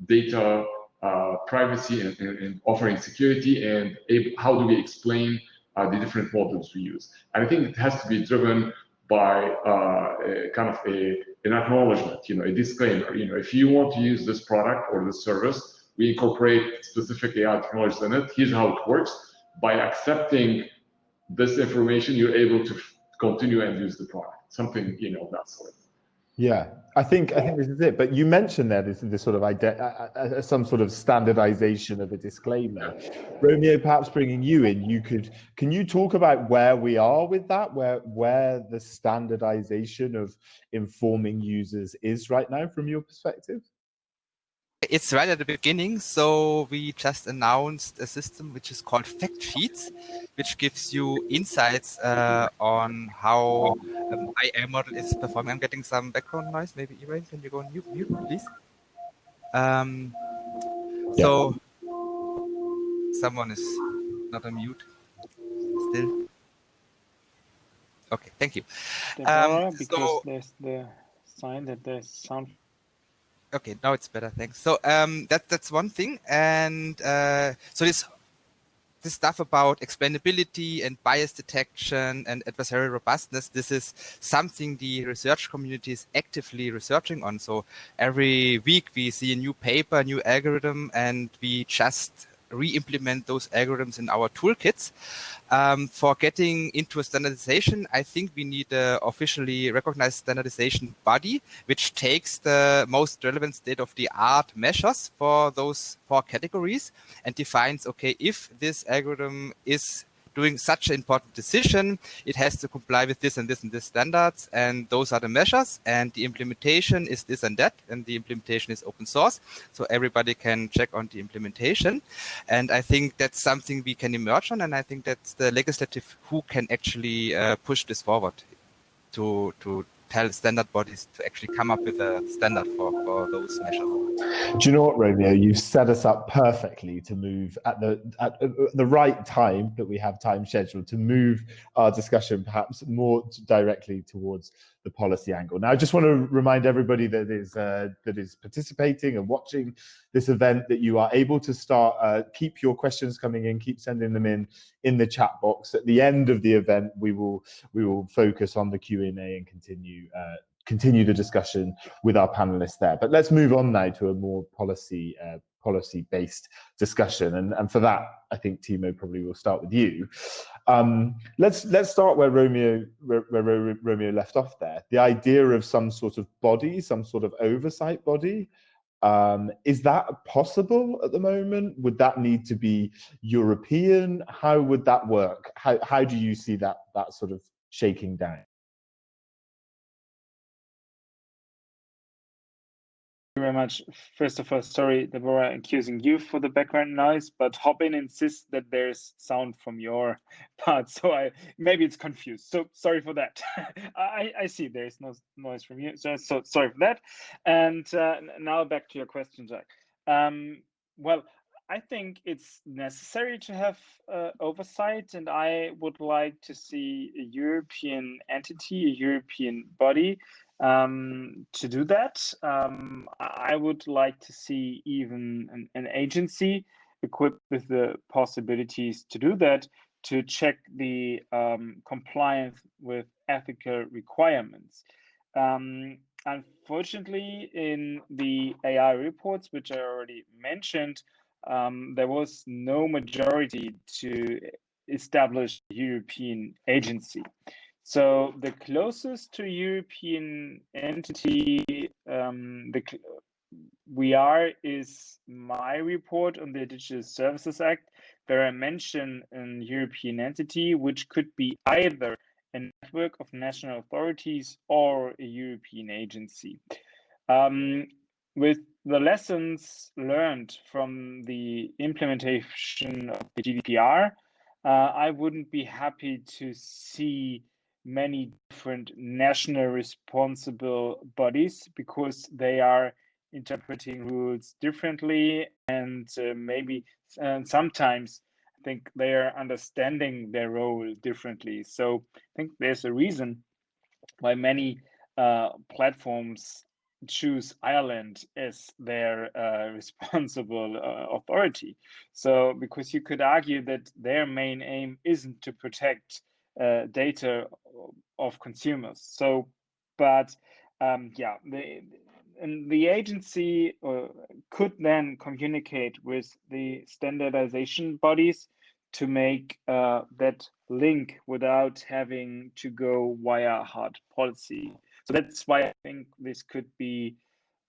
data uh, privacy and, and, and, offering security and how do we explain uh, the different models we use. And I think it has to be driven by uh, kind of a, an acknowledgement, you know, a disclaimer. You know, if you want to use this product or this service, we incorporate specific AI technologies in it. Here's how it works. By accepting this information, you're able to continue and use the product. Something, you know, that sort. Yeah, I think I think this is it. But you mentioned there this, this sort of ide- uh, uh, uh, some sort of standardization of a disclaimer. Romeo, perhaps bringing you in, you could can you talk about where we are with that, where where the standardization of informing users is right now from your perspective? It's right at the beginning. So we just announced a system which is called Fact Sheets, which gives you insights uh, on how um, AI model is performing. I'm getting some background noise. Maybe Ibrahim, can you go on mute, mute please? Um, yeah. So someone is not on mute still. Okay, thank you. Um, because so, there's the sign that there's sound okay now it's better thanks. So um that that's one thing and uh, so this this stuff about explainability and bias detection and adversarial robustness this is something the research community is actively researching on. So every week we see a new paper new algorithm and we just re-implement those algorithms in our toolkits. Um, for getting into a standardization, I think we need a officially recognized standardization body, which takes the most relevant state-of-the-art measures for those four categories and defines, okay, if this algorithm is doing such an important decision, it has to comply with this and this and this standards. And those are the measures. And the implementation is this and that. And the implementation is open source. So everybody can check on the implementation. And I think that's something we can emerge on. And I think that's the legislative who can actually uh, push this forward to, to tell standard bodies to actually come up with a standard for, for those measures. Do you know what, Romeo? You've set us up perfectly to move at the at uh, uh, the right time that we have time scheduled to move our discussion perhaps more directly towards the policy angle. Now, I just want to remind everybody that is uh, that is participating and watching this event that you are able to start uh, keep your questions coming in, keep sending them in in the chat box. At the end of the event, we will we will focus on the Q and A and continue. Uh, continue the discussion with our panelists there. But let's move on now to a more policy uh, policy-based discussion. And, and for that, I think Tiemo probably will start with you. Um, let's let's start where Romeo where, where Romeo left off there. The idea of some sort of body, some sort of oversight body. Um, is that possible at the moment? Would that need to be European? How would that work? How how do you see that that sort of shaking down? Very much. First of all, sorry, Deborah, accusing you for the background noise, but Hopin insists that there's sound from your part, so I maybe it's confused. So sorry for that. I, I see there's no noise from you, so so sorry for that. And uh, now back to your question, Jack. Um, well, I think it's necessary to have uh, oversight, and I would like to see a European entity, a European body um, to do that. Um, I would like to see even an, an, agency equipped with the possibilities to do that to check the um, compliance with ethical requirements. Um, unfortunately, in the AI reports, which I already mentioned, um, there was no majority to establish European agency. So the closest to European entity um, the, we are is my report on the Digital Services Act, where I mention an European entity, which could be either a network of national authorities or a European agency. Um, with the lessons learned from the implementation of the GDPR, uh, I wouldn't be happy to see many different national responsible bodies because they are interpreting rules differently and uh, maybe and sometimes I think they are understanding their role differently. So I think there's a reason why many uh, platforms choose Ireland as their uh, responsible uh, authority. So, because you could argue that their main aim isn't to protect uh, data of consumers. So, but um, yeah, the and the agency uh, could then communicate with the standardization bodies to make uh, that link without having to go via hard policy. So that's why I think this could be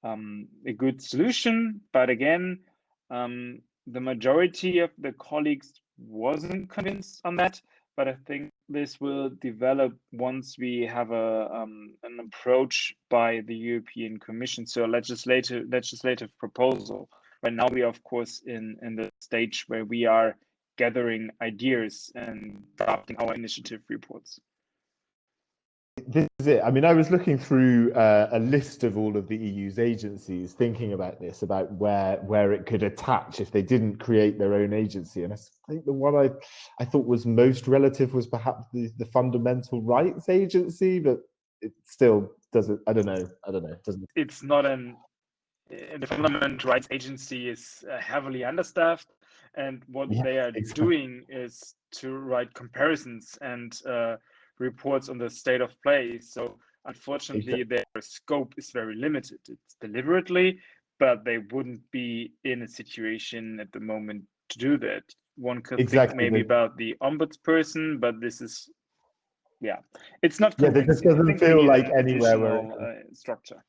um, a good solution. But again, um, the majority of the colleagues wasn't convinced on that. But I think this will develop once we have a um, an approach by the European Commission, so a legislative legislative proposal. Right now, we are of course in in the stage where we are gathering ideas and drafting our initiative reports this is it. I mean, I was looking through uh, a list of all of the EU's agencies, thinking about this, about where where it could attach if they didn't create their own agency. And I think the one I I thought was most relative was perhaps the, the Fundamental Rights Agency, but it still doesn't. I don't know. I don't know. It doesn't. It's not an. The Fundamental Rights Agency is uh, heavily understaffed, and what yeah, they are exactly. doing is to write comparisons and. Uh, reports on the state of play. So unfortunately, their scope is very limited. It's deliberately, but they wouldn't be in a situation at the moment to do that. One could exactly. think maybe about the ombudsperson, but this is, yeah, it's not. Yeah, this doesn't feel like anywhere where uh, structure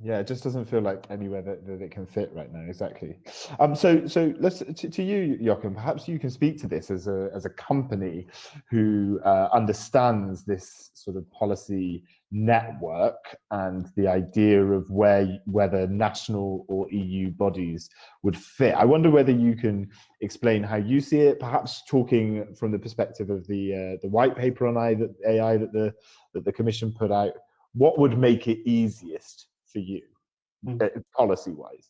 yeah it just doesn't feel like anywhere that, that it can fit right now exactly. Um so so let's to, to you Jochen perhaps you can speak to this as a as a company who uh, understands this sort of policy network and the idea of where whether national or EU bodies would fit. I wonder whether you can explain how you see it perhaps talking from the perspective of the uh, the white paper on AI that AI that the that the commission put out what would make it easiest for you, mm. Uh, policy wise?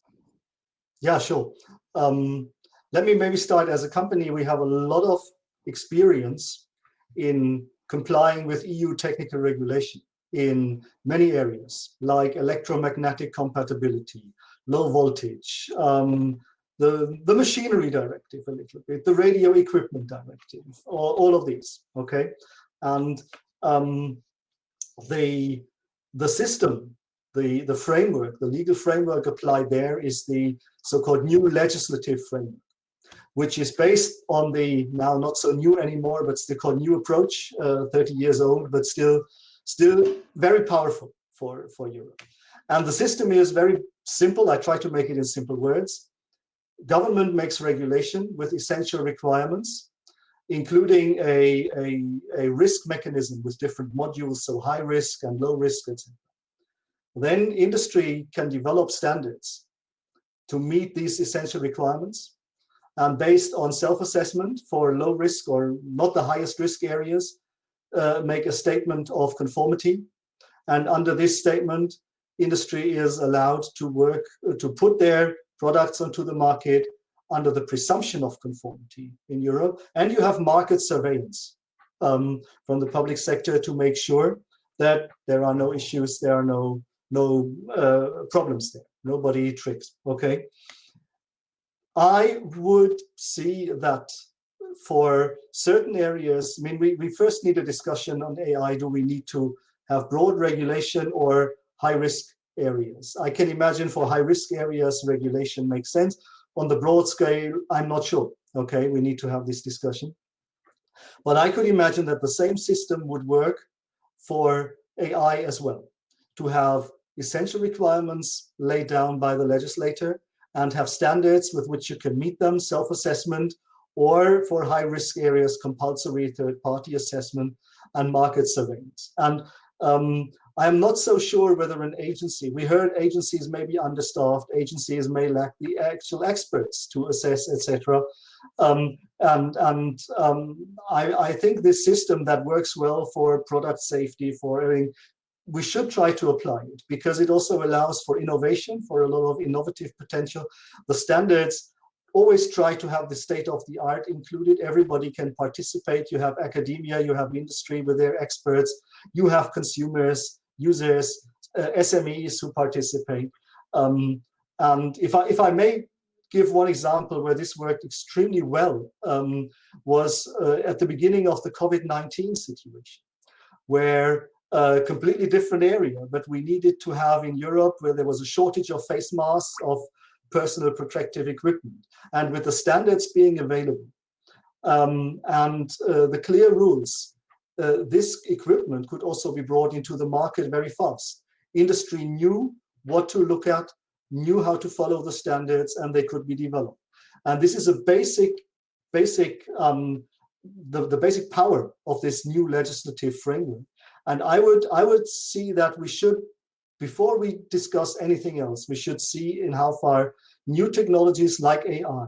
Yeah, sure. Um, let me maybe start as a company. We have a lot of experience in complying with EU technical regulation in many areas, like electromagnetic compatibility, low voltage, um, the, the machinery directive a little bit, the radio equipment directive, all, all of these, okay? And um, the, the system the, the framework, the legal framework applied there is the so-called new legislative framework, which is based on the now not so new anymore, but still called new approach, uh, 30 years old, but still, still very powerful for, for Europe. And the system is very simple. I try to make it in simple words. Government makes regulation with essential requirements, including a, a, a risk mechanism with different modules, so high risk and low risk, etc. Then industry can develop standards to meet these essential requirements. And based on self-assessment for low risk or not the highest risk areas, uh, make a statement of conformity. And under this statement, industry is allowed to work, uh, to put their products onto the market under the presumption of conformity in Europe. And you have market surveillance um, from the public sector to make sure that there are no issues, there are no no uh, problems there, nobody tricks, okay? I would see that for certain areas, I mean, we, we first need a discussion on AI. Do we need to have broad regulation or high risk areas? I can imagine for high risk areas, regulation makes sense. On the broad scale, I'm not sure. Okay, we need to have this discussion. But I could imagine that the same system would work for AI as well, to have essential requirements laid down by the legislator and have standards with which you can meet them, self-assessment, or for high-risk areas, compulsory third-party assessment and market surveillance. And um, I'm not so sure whether an agency, we heard agencies may be understaffed, agencies may lack the actual experts to assess, etc. Um, and and um, I, I, think this system that works well for product safety, for we should try to apply it because it also allows for innovation, for a lot of innovative potential. The standards always try to have the state of the art included. Everybody can participate. You have academia, you have industry with their experts, you have consumers, users, uh, SMEs who participate. Um, and if I, if I may give one example where this worked extremely well um, was uh, at the beginning of the COVID-19 situation, where a completely different area, but we needed to have in Europe where there was a shortage of face masks, of personal protective equipment, and with the standards being available um, and uh, the clear rules, uh, this equipment could also be brought into the market very fast. Industry knew what to look at, knew how to follow the standards, and they could be developed. And this is a basic, basic, um, the, the basic power of this new legislative framework. And I would, I would see that we should, before we discuss anything else, we should see in how far new technologies like AI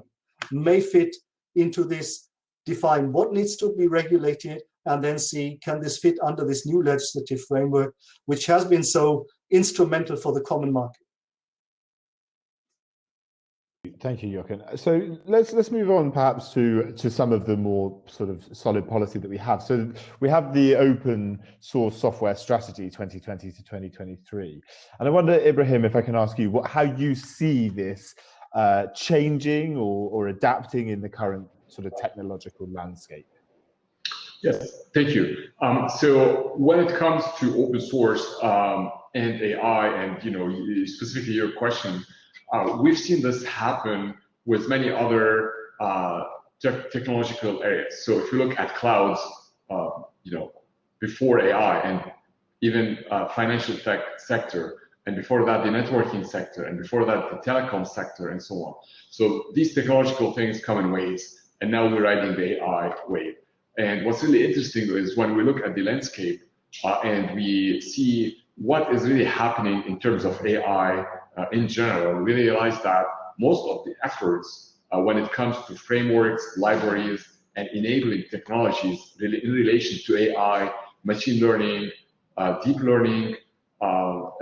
may fit into this, define what needs to be regulated, and then see can this fit under this new legislative framework, which has been so instrumental for the common market. Thank you, Jochen. So let's let's move on perhaps to to some of the more sort of solid policy that we have. So we have the open source software strategy 2020 to 2023, and I wonder, Ibrahim, if I can ask you what how you see this uh, changing or, or adapting in the current sort of technological landscape. Yes, thank you. Um, so when it comes to open source um, and AI, and you know specifically your question uh, we've seen this happen with many other uh, te technological areas. So if you look at clouds, uh, you know, before AI and even uh, financial tech sector, and before that the networking sector, and before that the telecom sector, and so on. So these technological things come in waves, and now we're riding the AI wave. And what's really interesting is when we look at the landscape uh, and we see what is really happening in terms of AI in general, we realize that most of the efforts uh, when it comes to frameworks, libraries, and enabling technologies really in relation to AI, machine learning, uh, deep learning, uh,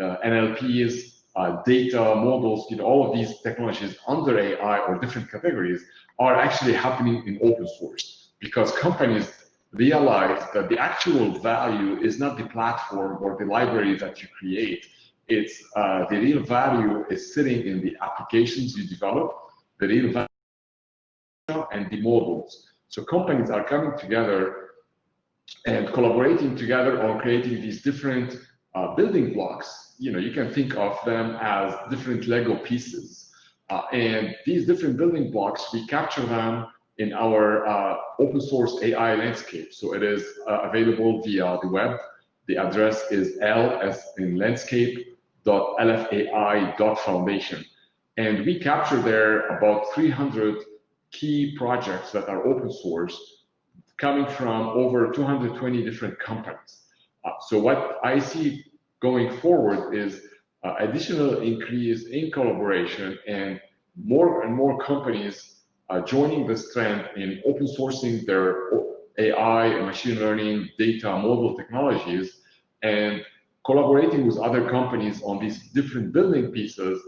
uh, NLPs, uh, data models, you know, all of these technologies under AI or different categories are actually happening in open source because companies realize that the actual value is not the platform or the library that you create, it's uh, the real value is sitting in the applications you develop, the real value and the models. So companies are coming together and collaborating together on creating these different uh, building blocks. You know, you can think of them as different Lego pieces. Uh, and these different building blocks, we capture them in our uh, open source AI landscape. So it is uh, available via the web. The address is L as in landscape www.lfai.foundation. And we capture there about 300 key projects that are open source coming from over 220 different companies. Uh, so what I see going forward is uh, additional increase in collaboration and more and more companies uh, joining this trend in open sourcing their AI and machine learning data model technologies and collaborating with other companies on these different building pieces.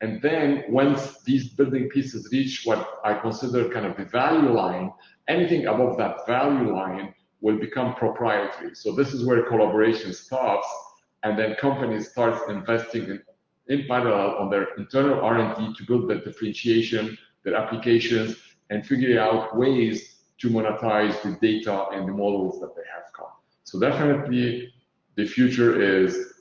And then once these building pieces reach what I consider kind of the value line, anything above that value line will become proprietary. So this is where collaboration stops, and then companies start investing in, in parallel on their internal R&D to build that differentiation, their applications, and figure out ways to monetize the data and the models that they have come. So definitely the future is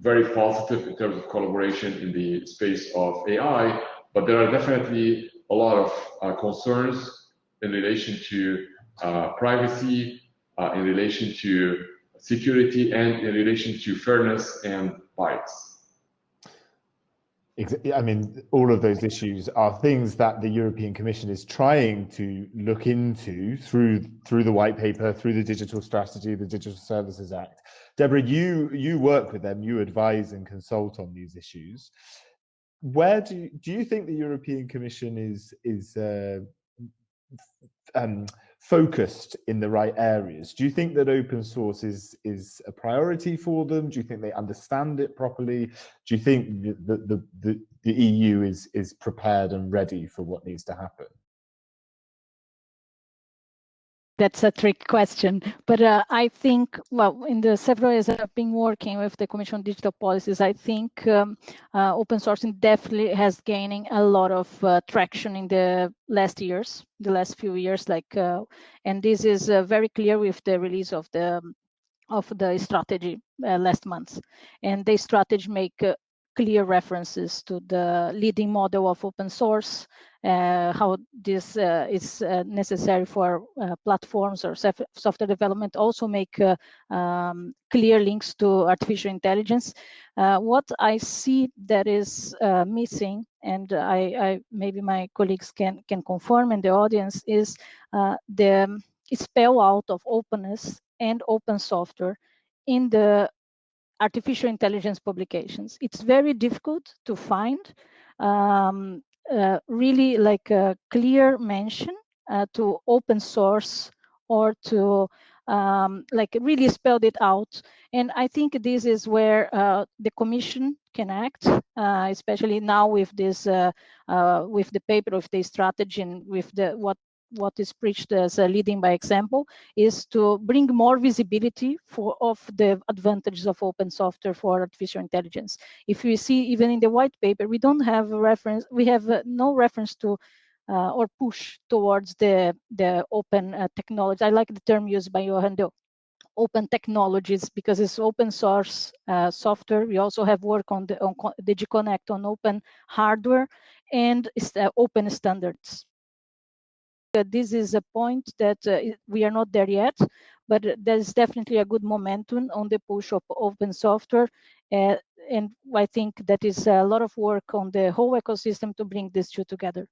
very positive in terms of collaboration in the space of AI, but there are definitely a lot of uh, concerns in relation to uh, privacy, uh, in relation to security, and in relation to fairness and bias. I mean, all of those issues are things that the European Commission is trying to look into through through the white paper, through the digital strategy, the Digital Services Act. Deborah, you you work with them, you advise and consult on these issues. Where do you, do you think the European Commission is is uh, um, focused in the right areas? Do you think that open source is is a priority for them? Do you think they understand it properly? Do you think the the the, the EU is is prepared and ready for what needs to happen? That's a trick question, but uh, I think, well, in the several years I've been working with the Commission on Digital Policies, I think um, uh, open sourcing definitely has gaining a lot of uh, traction in the last years, the last few years, like, uh, and this is uh, very clear with the release of the of the strategy uh, last month, and the strategy make clear references to the leading model of open source, uh, how this uh, is uh, necessary for uh, platforms or software development, also make uh, um, clear links to artificial intelligence. Uh, what I see that is missing, and I, I, maybe my colleagues can, can confirm in the audience, is the spell out of openness and open software in the artificial intelligence publications. It's very difficult to find um, uh, really like a clear mention uh, to open source or to um, like really spelled it out. And I think this is where uh, the commission can act, uh, especially now with this, uh, uh, with the paper of the strategy and with the what what is preached as leading by example is to bring more visibility for of the advantages of open software for artificial intelligence. If we see even in the white paper, we don't have a reference, we have uh, no reference to uh, or push towards the, the open uh, technology. I like the term used by Johan Doe open technologies because it's open source uh, software. We also have work on the on DG CONNECT on open hardware and uh, open standards this is a point that uh, we are not there yet, but there's definitely a good momentum on the push of open software. Uh, and I think that is a lot of work on the whole ecosystem to bring these two together.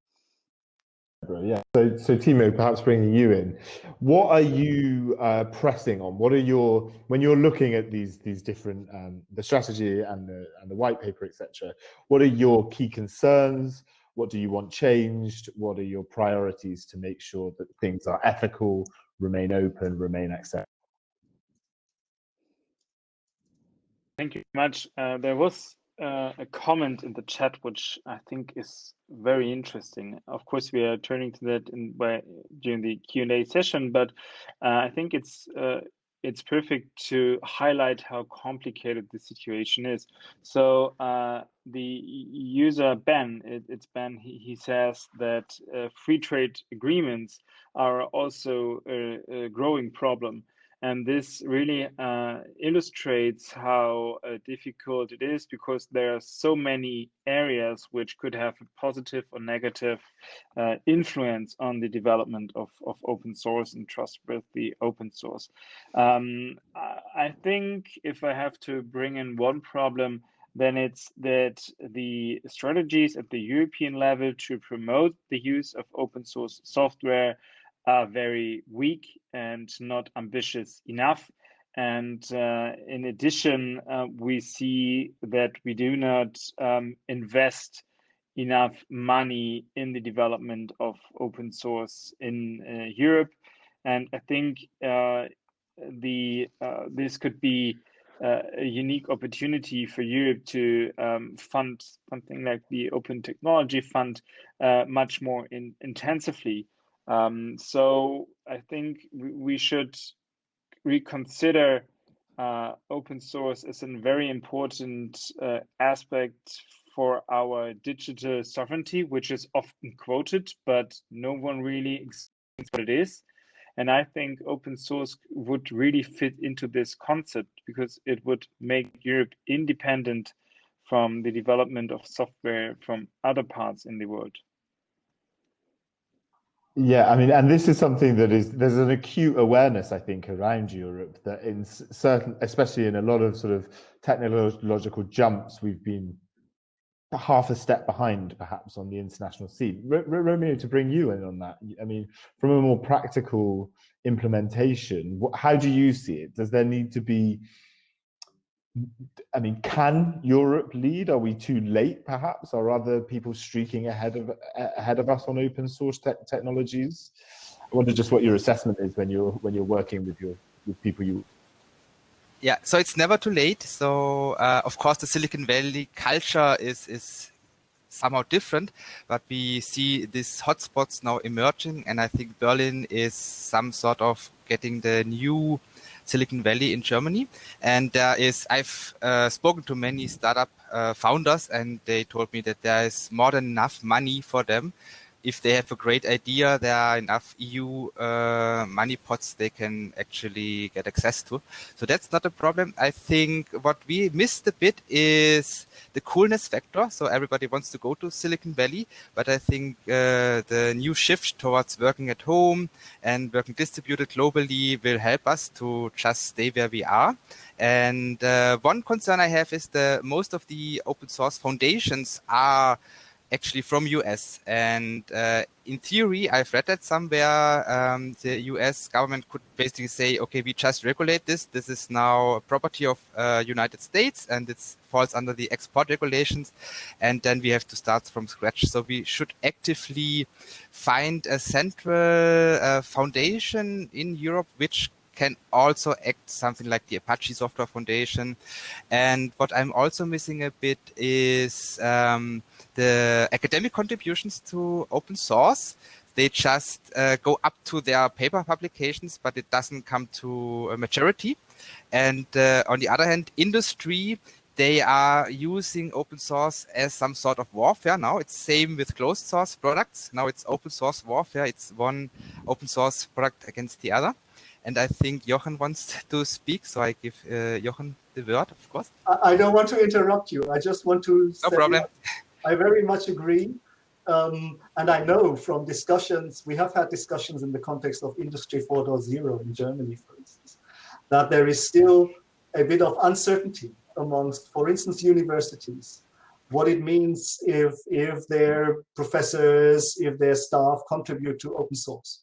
Yeah. So, so Tiemo, perhaps bringing you in, what are you uh, pressing on? What are your when you're looking at these these different um, the strategy and the and the white paper, etc. What are your key concerns? What do you want changed? What are your priorities to make sure that things are ethical, remain open, remain accessible? Thank you much. Uh, there was uh, a comment in the chat which I think is very interesting. Of course, we are turning to that in, by, during the Q and A session, but uh, I think it's uh, it's perfect to highlight how complicated the situation is. So uh, the user Ben, it, it's Ben, he, he says that uh, free trade agreements are also a, a growing problem. And this really uh, illustrates how uh, difficult it is because there are so many areas which could have a positive or negative uh, influence on the development of, of open source and trustworthy open source. Um, I think if I have to bring in one problem, then it's that the strategies at the European level to promote the use of open source software are very weak and not ambitious enough. And uh, in addition, uh, we see that we do not um, invest enough money in the development of open source in uh, Europe. And I think uh, the uh, this could be uh, a unique opportunity for Europe to um, fund something like the Open Technology Fund much more in, intensively. Um, so I think we should reconsider uh, open source as a very important uh, aspect for our digital sovereignty, which is often quoted, but no one really explains what it is. And I think open source would really fit into this concept because it would make Europe independent from the development of software from other parts in the world. Yeah, I mean, and this is something that is there's an acute awareness, I think, around Europe that in certain, especially in a lot of sort of technological jumps, we've been half a step behind, perhaps, on the international scene. R Romeo, to bring you in on that, I mean, from a more practical implementation, how do you see it? Does there need to be I mean, can Europe lead? Are we too late, perhaps? Are other people streaking ahead of ahead of us on open source te technologies? I wonder just what your assessment is when you're when you're working with your with people you. Yeah, so it's never too late. So uh, of course, the Silicon Valley culture is is somehow different, but we see these hotspots now emerging, and I think Berlin is some sort of getting the new Silicon Valley in Germany. And there is, I've uh, spoken to many startup uh, founders, and they told me that there is more than enough money for them if they have a great idea, there are enough EU uh, money pots they can actually get access to. So that's not a problem. I think what we missed a bit is the coolness factor. So everybody wants to go to Silicon Valley, but I think uh, the new shift towards working at home and working distributed globally will help us to just stay where we are. And uh, one concern I have is that most of the open source foundations are actually from US. And uh, in theory, I've read that somewhere um, the US government could basically say, okay, we just regulate this. This is now property of uh, United States and it falls under the export regulations. And then we have to start from scratch. So we should actively find a central uh, foundation in Europe which can also act something like the Apache Software Foundation. And what I'm also missing a bit is um, the academic contributions to open source. They just uh, go up to their paper publications, but it doesn't come to a majority. And uh, on the other hand, industry, they are using open source as some sort of warfare now. It's the same with closed source products. Now it's open source warfare. It's one open source product against the other. And I think Jochen wants to speak, so I give uh, Jochen the word, of course. I, don't want to interrupt you. I just want to. No problem. I very much agree. Um, and I know from discussions, we have had discussions in the context of Industry 4.0 in Germany, for instance, that there is still a bit of uncertainty amongst, for instance, universities, what it means if, if their professors, if their staff contribute to open source.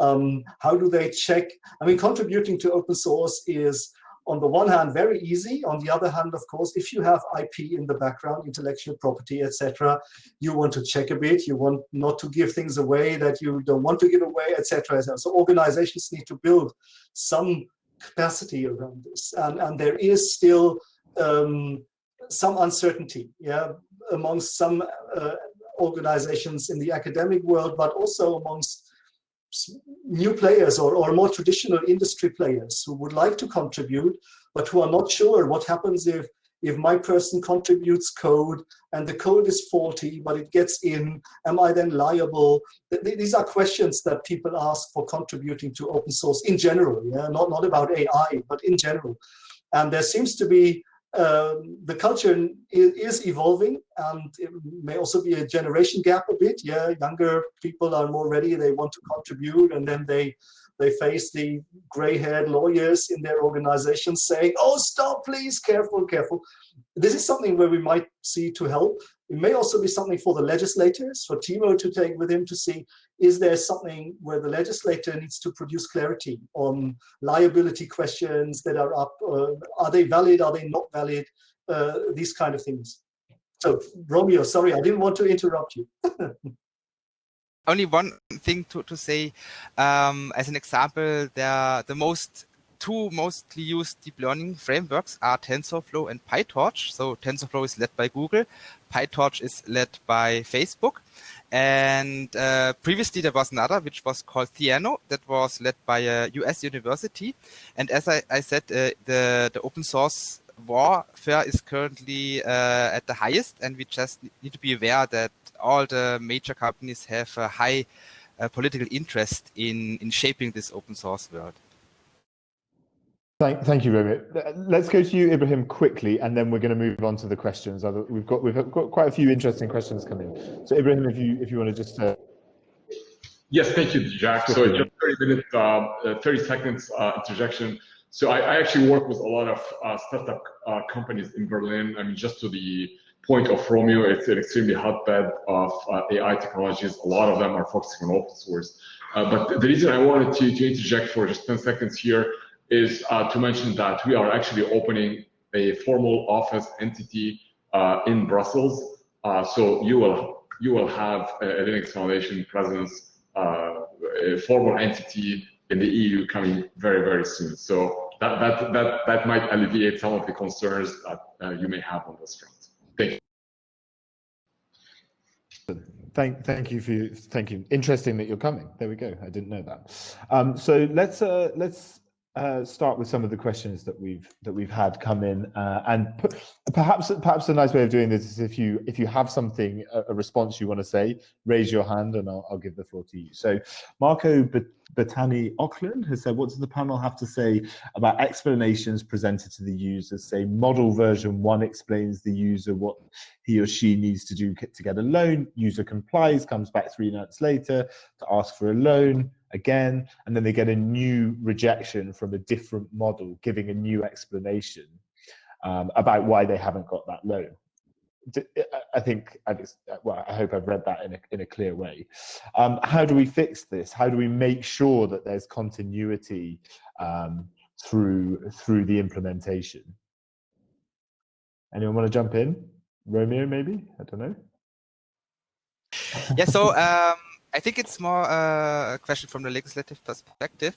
Um, how do they check? I mean, contributing to open source is on the one hand, very easy. On the other hand, of course, if you have IP in the background, intellectual property, etc., you want to check a bit. You want not to give things away that you don't want to give away, etc. So organizations need to build some capacity around this, and and there is still um, some uncertainty, yeah, amongst some uh, organizations in the academic world, but also amongst new players or, or more traditional industry players who would like to contribute, but who are not sure what happens if if my person contributes code and the code is faulty, but it gets in, am I then liable? These are questions that people ask for contributing to open source in general, yeah, not, not about AI, but in general. And there seems to be um, the culture is, evolving and it may also be a generation gap a bit. Yeah, younger people are more ready, they want to contribute and then they they face the gray-haired lawyers in their organizations saying, oh, stop, please, careful, careful. This is something where we might see to help. It may also be something for the legislators, for Tiemo to take with him to see, is there something where the legislator needs to produce clarity on liability questions that are up? Uh, are they valid? Are they not valid? Uh, these kind of things. So, Romeo, sorry, I didn't want to interrupt you. only one thing to, to say um, as an example there the most two mostly used deep learning frameworks are TensorFlow and PyTorch. So TensorFlow is led by Google, PyTorch is led by Facebook. And uh, previously there was another which was called Theano that was led by a US university. And as I, I said, uh, the, the open source warfare is currently uh, at the highest and we just need to be aware that all the major companies have a high uh, political interest in, in shaping this open source world. Thank, thank you, Romeo. Let's go to you, Ibrahim, quickly, and then we're going to move on to the questions. We've got we've got quite a few interesting questions coming. So, Ibrahim, if you if you want to just. Uh... Yes, thank you, Jack. So, just 30 minute, uh, uh, 30 seconds uh, interjection. So, I, I, actually work with a lot of uh, startup uh, companies in Berlin. I mean, just to the point of Romeo, it's an extremely hotbed of uh, AI technologies. A lot of them are focusing on open source. but the reason I wanted to, to interject for just 10 seconds here is uh, to mention that we are actually opening a formal office entity uh, in Brussels. Uh, so you will you will have a, Linux Foundation presence, a formal entity in the EU coming very very soon. So that that that that might alleviate some of the concerns that you may have on this front. Thank you. thank thank you for thank you. Interesting that you're coming. There we go. I didn't know that. Um, so let's uh, let's uh, start with some of the questions that we've that we've had come in, uh, and perhaps perhaps a nice way of doing this is if you if you have something a, a response you want to say, raise your hand and I'll, I'll give the floor to you. So Marco Batani Auckland has said, what does the panel have to say about explanations presented to the user? Say model version one explains the user what he or she needs to do to get a loan. User complies, comes back three months later to ask for a loan again, and then they get a new rejection from a different model, giving a new explanation um, about why they haven't got that loan. I think, well, I hope I've read that in a, in a clear way. Um, how do we fix this? How do we make sure that there's continuity um, through through the implementation? Anyone want to jump in? Romeo, maybe? I don't know. Yeah, so um, I think it's more uh, a question from the legislative perspective,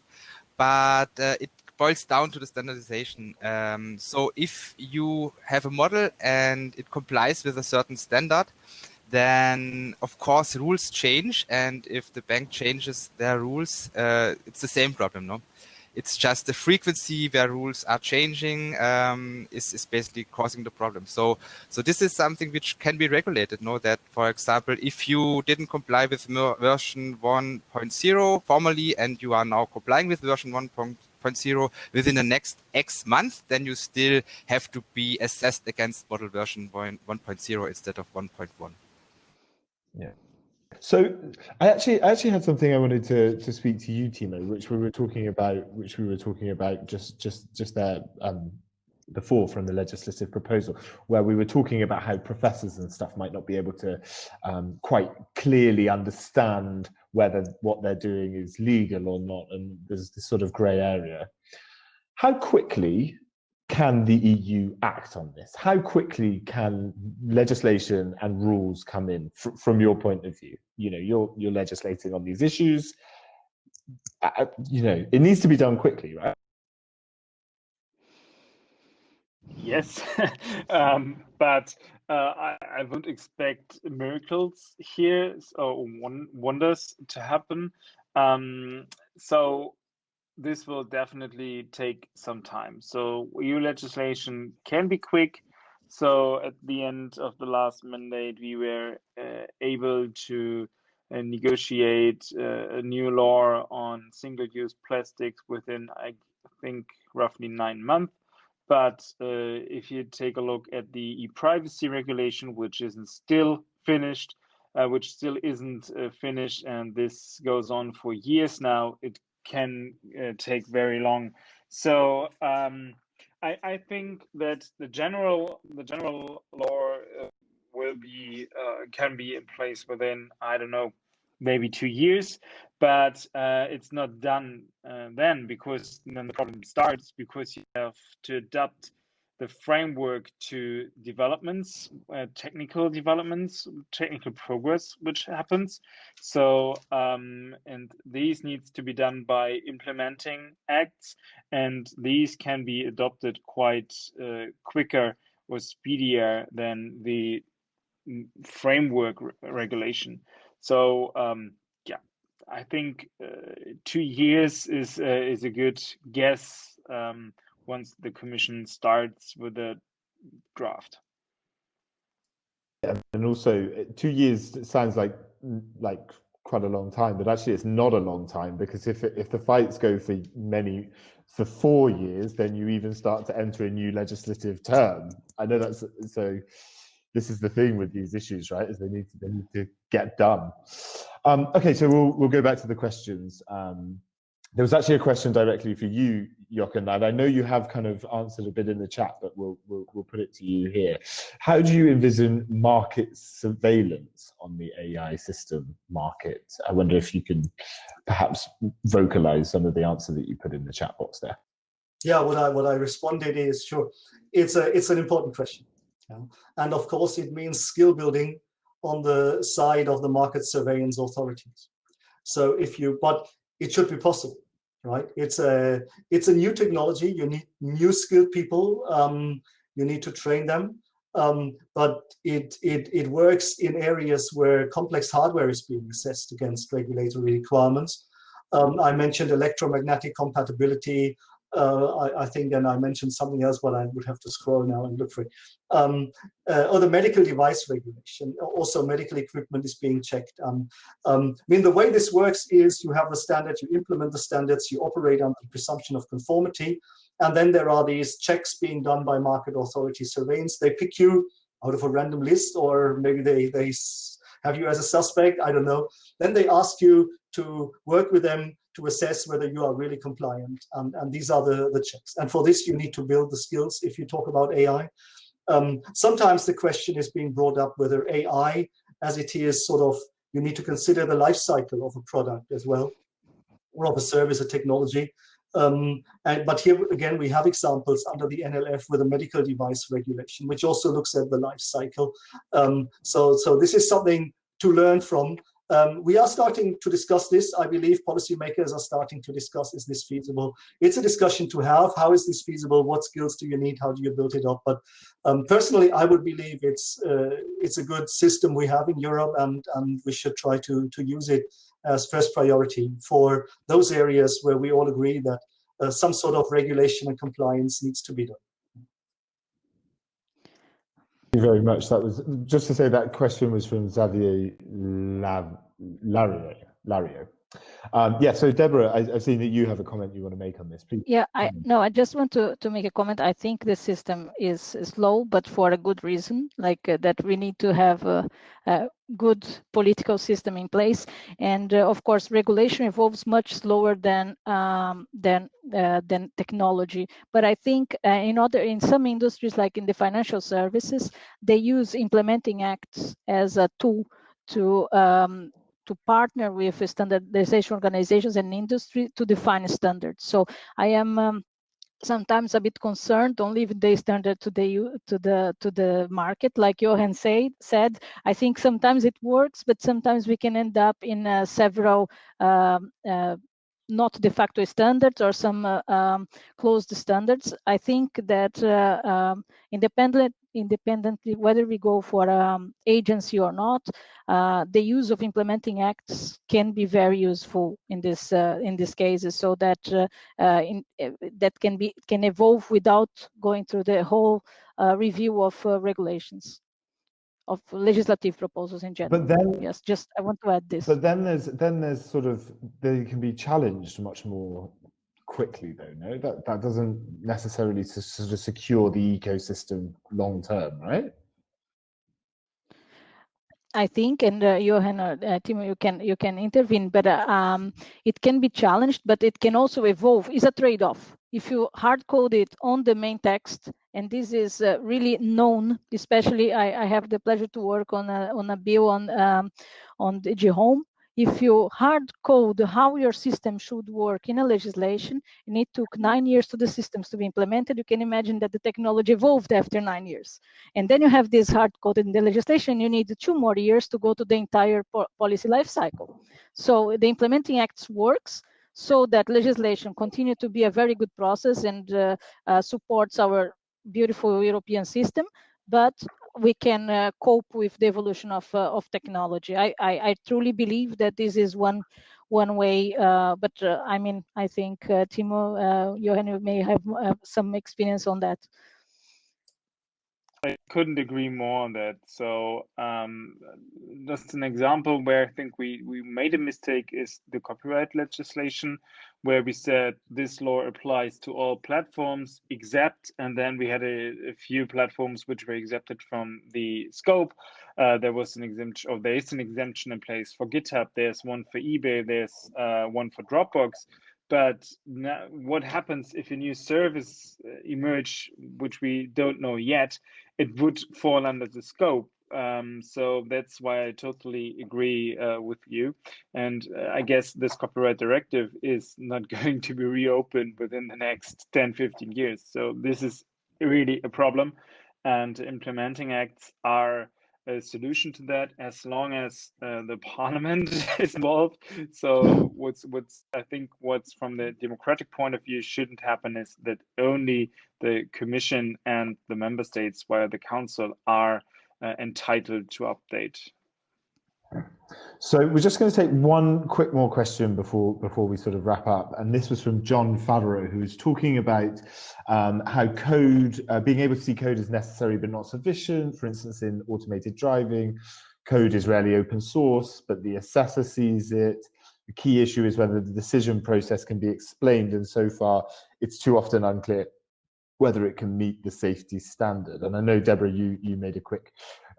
but uh, it boils down to the standardization. Um, so if you have a model and it complies with a certain standard, then of course rules change. And if the bank changes their rules, uh, it's the same problem, no? It's just the frequency where rules are changing um, is, is basically causing the problem. So, so this is something which can be regulated. Know that, for example, if you didn't comply with version 1.0 formally and you are now complying with version 1.0 within the next X month, then you still have to be assessed against model version 1.0 instead of 1.1. Yeah. So I actually I actually had something I wanted to to speak to you, Tiemo, which we were talking about, which we were talking about just just just there um, before from the legislative proposal, where we were talking about how professors and stuff might not be able to um, quite clearly understand whether what they're doing is legal or not, and there's this sort of grey area. How quickly can the EU act on this? How quickly can legislation and rules come in fr from your point of view? You know, you're you're legislating on these issues. Uh, you know, it needs to be done quickly, right? Yes, um, but uh, I, I would expect miracles here or wonders to happen. Um, so this will definitely take some time. So EU legislation can be quick. So at the end of the last mandate, we were uh, able to uh, negotiate uh, a new law on single-use plastics within, I think, roughly nine months. But uh, if you take a look at the e-privacy regulation, which isn't still finished, uh, which still isn't uh, finished, and this goes on for years now, it can uh, take very long. So um, I, I, think that the general the general law uh, will be uh, can be in place within I don't know maybe two years, but uh, it's not done uh, then because then the problem starts because you have to adapt the framework to developments, uh, technical developments, technical progress which happens. So, um, and these needs to be done by implementing acts, and these can be adopted quite uh, quicker or speedier than the mm, framework re regulation. So, um, yeah, I think uh, two years is uh, is a good guess. Um, once the commission starts with the draft. And also uh, two years sounds like like quite a long time, but actually it's not a long time because if if the fights go for many for four years, then you even start to enter a new legislative term. I know that's so. This is the thing with these issues, right? Is they need to they need to get done. Um, okay, so we'll we'll go back to the questions. Um, there was actually a question directly for you, Jochen, and I know you have kind of answered a bit in the chat, but we'll, we'll, we'll put it to you here. How do you envision market surveillance on the AI system market? I wonder if you can perhaps vocalize some of the answer that you put in the chat box there. Yeah, what I what I responded is sure, it's a it's an important question, yeah. and of course it means skill building on the side of the market surveillance authorities. So if you, but it should be possible right? It's a it's a new technology. You need new skilled people. Um, you need to train them, um, but it, it, it works in areas where complex hardware is being assessed against regulatory requirements. Um, I mentioned electromagnetic compatibility, uh, I, I, think, and I mentioned something else, but I would have to scroll now and look for it. Um, uh, or the medical device regulation, also medical equipment is being checked. Um, um, I mean, the way this works is you have the standard, you implement the standards, you operate under the presumption of conformity, and then there are these checks being done by market authority surveillance. They pick you out of a random list, or maybe they, they have you as a suspect, I don't know. Then they ask you to work with them to assess whether you are really compliant. Um, and these are the, the checks. And for this, you need to build the skills if you talk about AI. Um, sometimes the question is being brought up whether AI, as it is sort of, you need to consider the life cycle of a product as well, or of a service, a technology. Um, and, but here again, we have examples under the NLF with a medical device regulation, which also looks at the life cycle. Um, so, so this is something to learn from. Um, we are starting to discuss this. I believe policymakers are starting to discuss, is this feasible? It's a discussion to have. How is this feasible? What skills do you need? How do you build it up? But um, personally, I would believe it's uh, it's a good system we have in Europe and, and we should try to, to use it as first priority for those areas where we all agree that uh, some sort of regulation and compliance needs to be done. You very much. That was just to say that question was from Xavier Lario. Lario. Um, yeah, so Deborah, I, have seen that you have a comment you want to make on this. Please. Yeah, I no, I just want to to make a comment. I think the system is slow, but for a good reason, like uh, that we need to have a, a, good political system in place, and uh, of course, regulation evolves much slower than um, than uh, than technology. But I think uh, in other in some industries, like in the financial services, they use implementing acts as a tool to um, to partner with standardization organizations and industry to define standards. So I am um, sometimes a bit concerned don't the standard to the to the to the market like johan said said i think sometimes it works but sometimes we can end up in uh, several um, uh, not de facto standards or some uh, um, closed standards. I think that uh, um, independent independently, whether we go for um, agency or not, uh, the use of implementing acts can be very useful in this uh, in these cases, so that uh, uh in, that can be can evolve without going through the whole review of regulations of legislative proposals in general. But then, yes, just I want to add this. But then there's then there's sort of they can be challenged much more quickly though no that that doesn't necessarily sort of secure the ecosystem long term right I think, and uh, Johan or uh, Tiemo, you can you can intervene, but uh, um, it can be challenged, but it can also evolve. It's a trade-off. If you hard code it on the main text, and this is uh, really known, especially I, I, have the pleasure to work on a on a bill on um, on DG Home, if you hard code how your system should work in a legislation, and it took nine years to the systems to be implemented, you can imagine that the technology evolved after nine years. And then you have this hard coded in the legislation, you need two more years to go to the entire po policy life cycle. So the implementing acts works so that legislation continue to be a very good process and uh, uh, supports our beautiful European system, but we can uh, cope with the evolution of uh, of technology. I, I, I truly believe that this is one one way. Uh, but uh, I mean, I think uh, Tiemo, uh, Johan, you may have some experience on that. I couldn't agree more on that. So um, just an example where I think we, we made a mistake is the copyright legislation, where we said this law applies to all platforms except, and then we had a, a few platforms which were exempted from the scope. Uh, there was an exemption, or there is an exemption in place for GitHub. There's one for eBay. There's uh, one for Dropbox. But now, what happens if a new service uh, emerge, which we don't know yet? It would fall under the scope. Um, so that's why I totally agree uh, with you. And uh, I guess this copyright directive is not going to be reopened within the next 10, 15 years. So this is really a problem. And implementing acts are a solution to that as long as uh, the parliament is involved. So what's what's I think what's from the democratic point of view shouldn't happen is that only the commission and the member states via the council are uh, entitled to update. So we're just going to take one quick more question before before we sort of wrap up, and this was from John Favreau, who was talking about um, how code, uh, being able to see code is necessary but not sufficient. For instance, in automated driving, code is rarely open source, but the assessor sees it. The key issue is whether the decision process can be explained, and so far it's too often unclear whether it can meet the safety standard. And I know, Deborah, you, you made a quick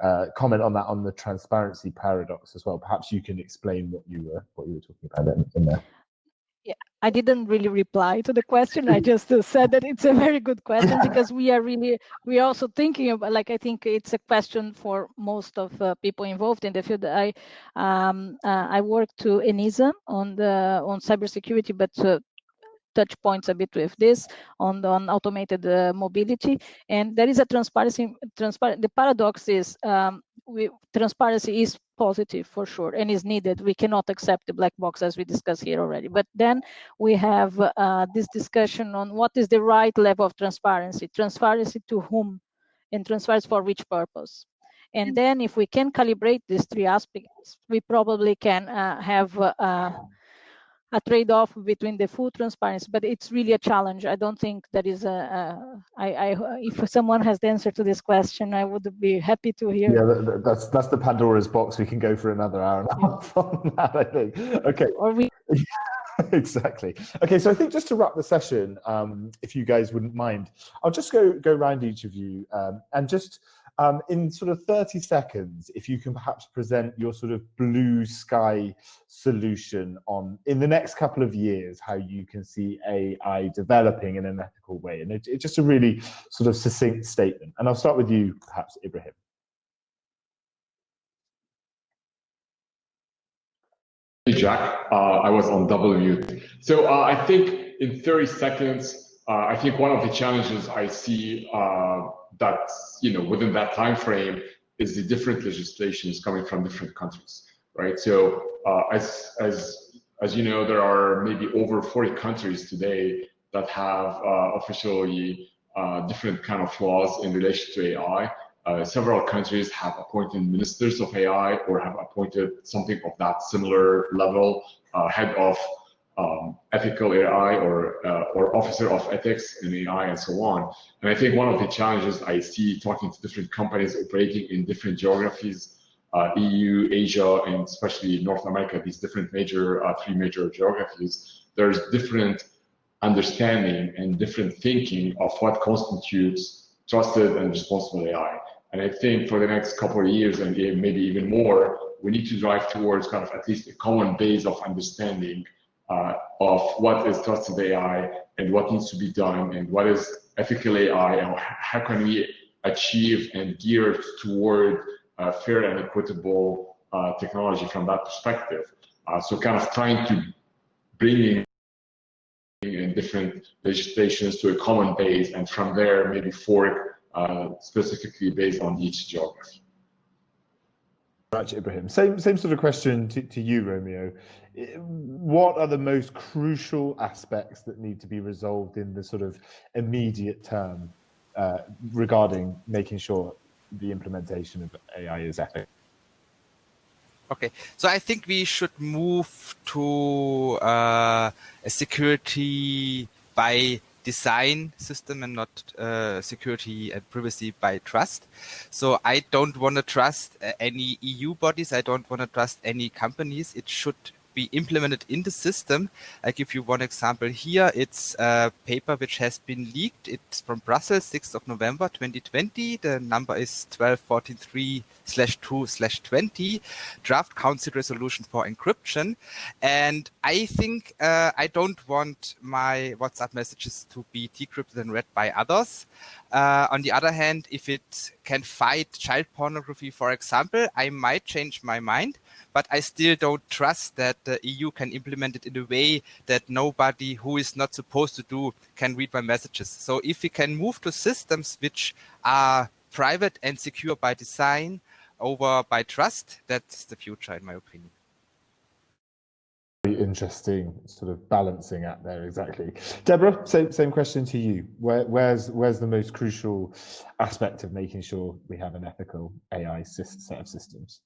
uh, comment on that on the transparency paradox as well. Perhaps you can explain what you were what you were talking about in, in there. Yeah, I didn't really reply to the question. I just uh, said that it's a very good question because we are really we are also thinking about like I think it's a question for most of uh, people involved in the field. I um, uh, I work to ENISA on the on cybersecurity, but uh, touch points a bit with this on, the, on automated uh, mobility. And there is a transparency, transparent, the paradox is um, we, transparency is positive for sure and is needed. We cannot accept the black box as we discussed here already. But then we have uh, this discussion on what is the right level of transparency, transparency to whom and transparency for which purpose. And then if we can calibrate these three aspects, we probably can uh, have uh, a trade-off between the full transparency, but it's really a challenge. I don't think that is a, a I, I, if someone has the answer to this question, I would be happy to hear. Yeah, that's that's the Pandora's box. We can go for another hour and a half on that, I think. Okay. Or we. exactly. Okay, so I think just to wrap the session, um, if you guys wouldn't mind, I'll just go go around each of you um, and just um, in sort of 30 seconds, if you can perhaps present your sort of blue sky solution on in the next couple of years, how you can see AI developing in an ethical way. And it's just a really sort of succinct statement. And I'll start with you, perhaps, Ibrahim. Hey, Jack. Uh, I was on mute. So uh, I think in 30 seconds, uh, I think one of the challenges I see uh, that you know within that time frame is the different legislations coming from different countries, right? So uh, as as as you know, there are maybe over 40 countries today that have uh, officially uh, different kind of laws in relation to AI. Uh, several countries have appointed ministers of AI or have appointed something of that similar level, uh, head of um, ethical AI or uh, or officer of ethics in AI and so on. And I think one of the challenges I see talking to different companies operating in different geographies, uh, EU, Asia, and especially North America, these different major uh, three major geographies, there's different understanding and different thinking of what constitutes trusted and responsible AI. And I think for the next couple of years and maybe even more, we need to drive towards kind of at least a common base of understanding uh, of what is trusted AI and what needs to be done and what is ethical AI and how can we achieve and gear toward uh, fair and equitable uh, technology from that perspective. Uh, so kind of trying to bring in different legislations to a common base and from there maybe fork uh, specifically based on each geography. Right, Ibrahim. Same same sort of question to, to you, Romeo. What are the most crucial aspects that need to be resolved in the sort of immediate term uh, regarding making sure the implementation of AI is ethical? Okay, so I think we should move to uh, a security by design system and not uh, security and privacy by trust. So I don't want to trust uh, any EU bodies. I don't want to trust any companies. It should be implemented in the system. I give you one example here. It's a paper which has been leaked. It's from Brussels, 6th of November 2020. The number is 1243 slash 2 slash 20 draft council resolution for encryption. And I think uh, I don't want my WhatsApp messages to be decrypted and read by others. Uh, on the other hand, if it can fight child pornography, for example, I might change my mind but I still don't trust that the EU can implement it in a way that nobody who is not supposed to do can read my messages. So if we can move to systems which are private and secure by design, over by trust. That's the future, in my opinion. Very interesting sort of balancing act there, exactly. Deborah, same same question to you. Where, where's where's the most crucial aspect of making sure we have an ethical AI set of systems?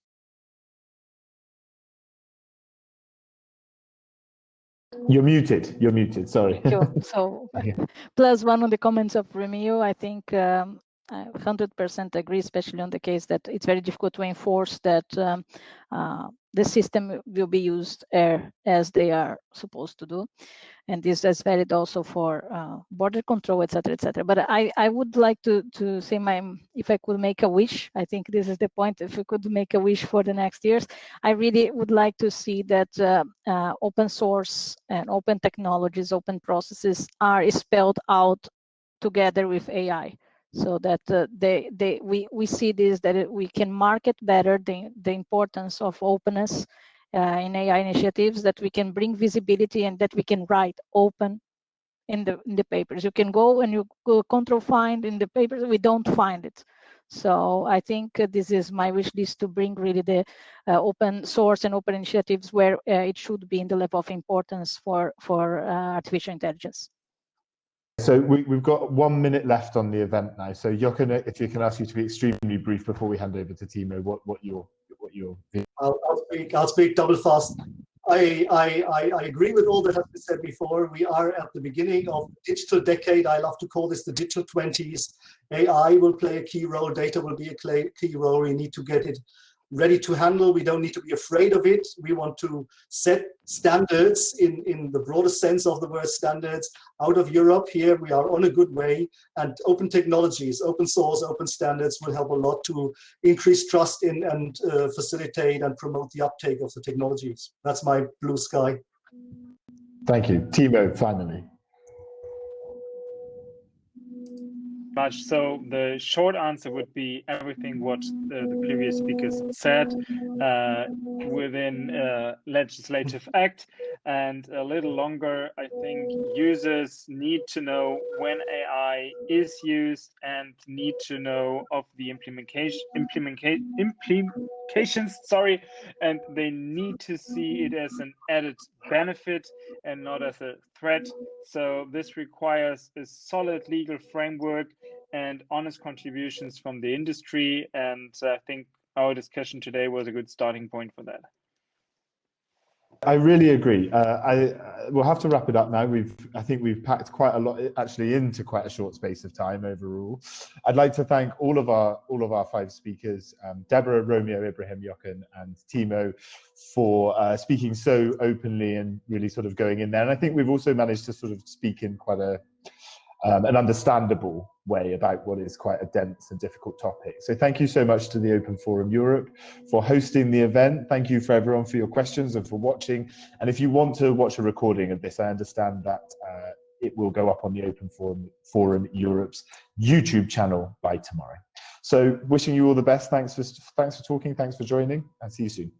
You're muted. You're muted. Sorry. so, plus one on the comments of Romeo. I think um, I 100% agree, especially on the case that it's very difficult to enforce that um, uh, the system will be used as they are supposed to do. And this is valid also for uh, border control, etc., etc. But I, I would like to, to say my, if I could make a wish, I think this is the point, if we could make a wish for the next years, I really would like to see that uh, uh, open source and open technologies, open processes are spelled out together with AI so that uh, they they we we see this that it, we can market better the the importance of openness uh, in AI initiatives that we can bring visibility and that we can write open in the in the papers you can go and you go control find in the papers we don't find it so I think this is my wish list to bring really the uh, open source and open initiatives where uh, it should be in the level of importance for for uh, artificial intelligence. So we, have got one minute left on the event now. So Jochen, if you can ask you to be extremely brief before we hand over to Tiemo, what what your what your I'll, I'll speak. I'll speak double fast. I, I, I agree with all that has been said before. We are at the beginning of the digital decade. I love to call this the digital 20s. AI will play a key role. Data will be a key role. We need to get it ready to handle. We don't need to be afraid of it. We want to set standards in, in the broadest sense of the word standards out of Europe. Here we are on a good way and open technologies, open source, open standards will help a lot to increase trust in and uh, facilitate and promote the uptake of the technologies. That's my blue sky. Thank you. Tiemo, finally. Much. So the short answer would be everything what the, the previous speakers said uh, within uh, legislative act and a little longer. I think users need to know when AI is used and need to know of the implementation implementation implications. Sorry, and they need to see it as an added benefit and not as a threat. So this requires a solid legal framework and honest contributions from the industry. And I think our discussion today was a good starting point for that. I really agree. Uh, I uh, we'll have to wrap it up now. We've I think we've packed quite a lot actually into quite a short space of time overall. I'd like to thank all of our all of our five speakers, um, Deborah, Romeo, Ibrahim, Jochen, and Tiemo, for uh, speaking so openly and really sort of going in there. And I think we've also managed to sort of speak in quite a um, an understandable way about what is quite a dense and difficult topic. So thank you so much to the Open Forum Europe for hosting the event. Thank you for everyone for your questions and for watching. And if you want to watch a recording of this, I understand that uh, it will go up on the Open Forum, Forum Europe's YouTube channel by tomorrow. So wishing you all the best. Thanks for, thanks for talking. Thanks for joining and see you soon.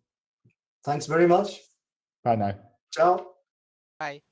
Thanks very much. Bye now. Ciao. Bye.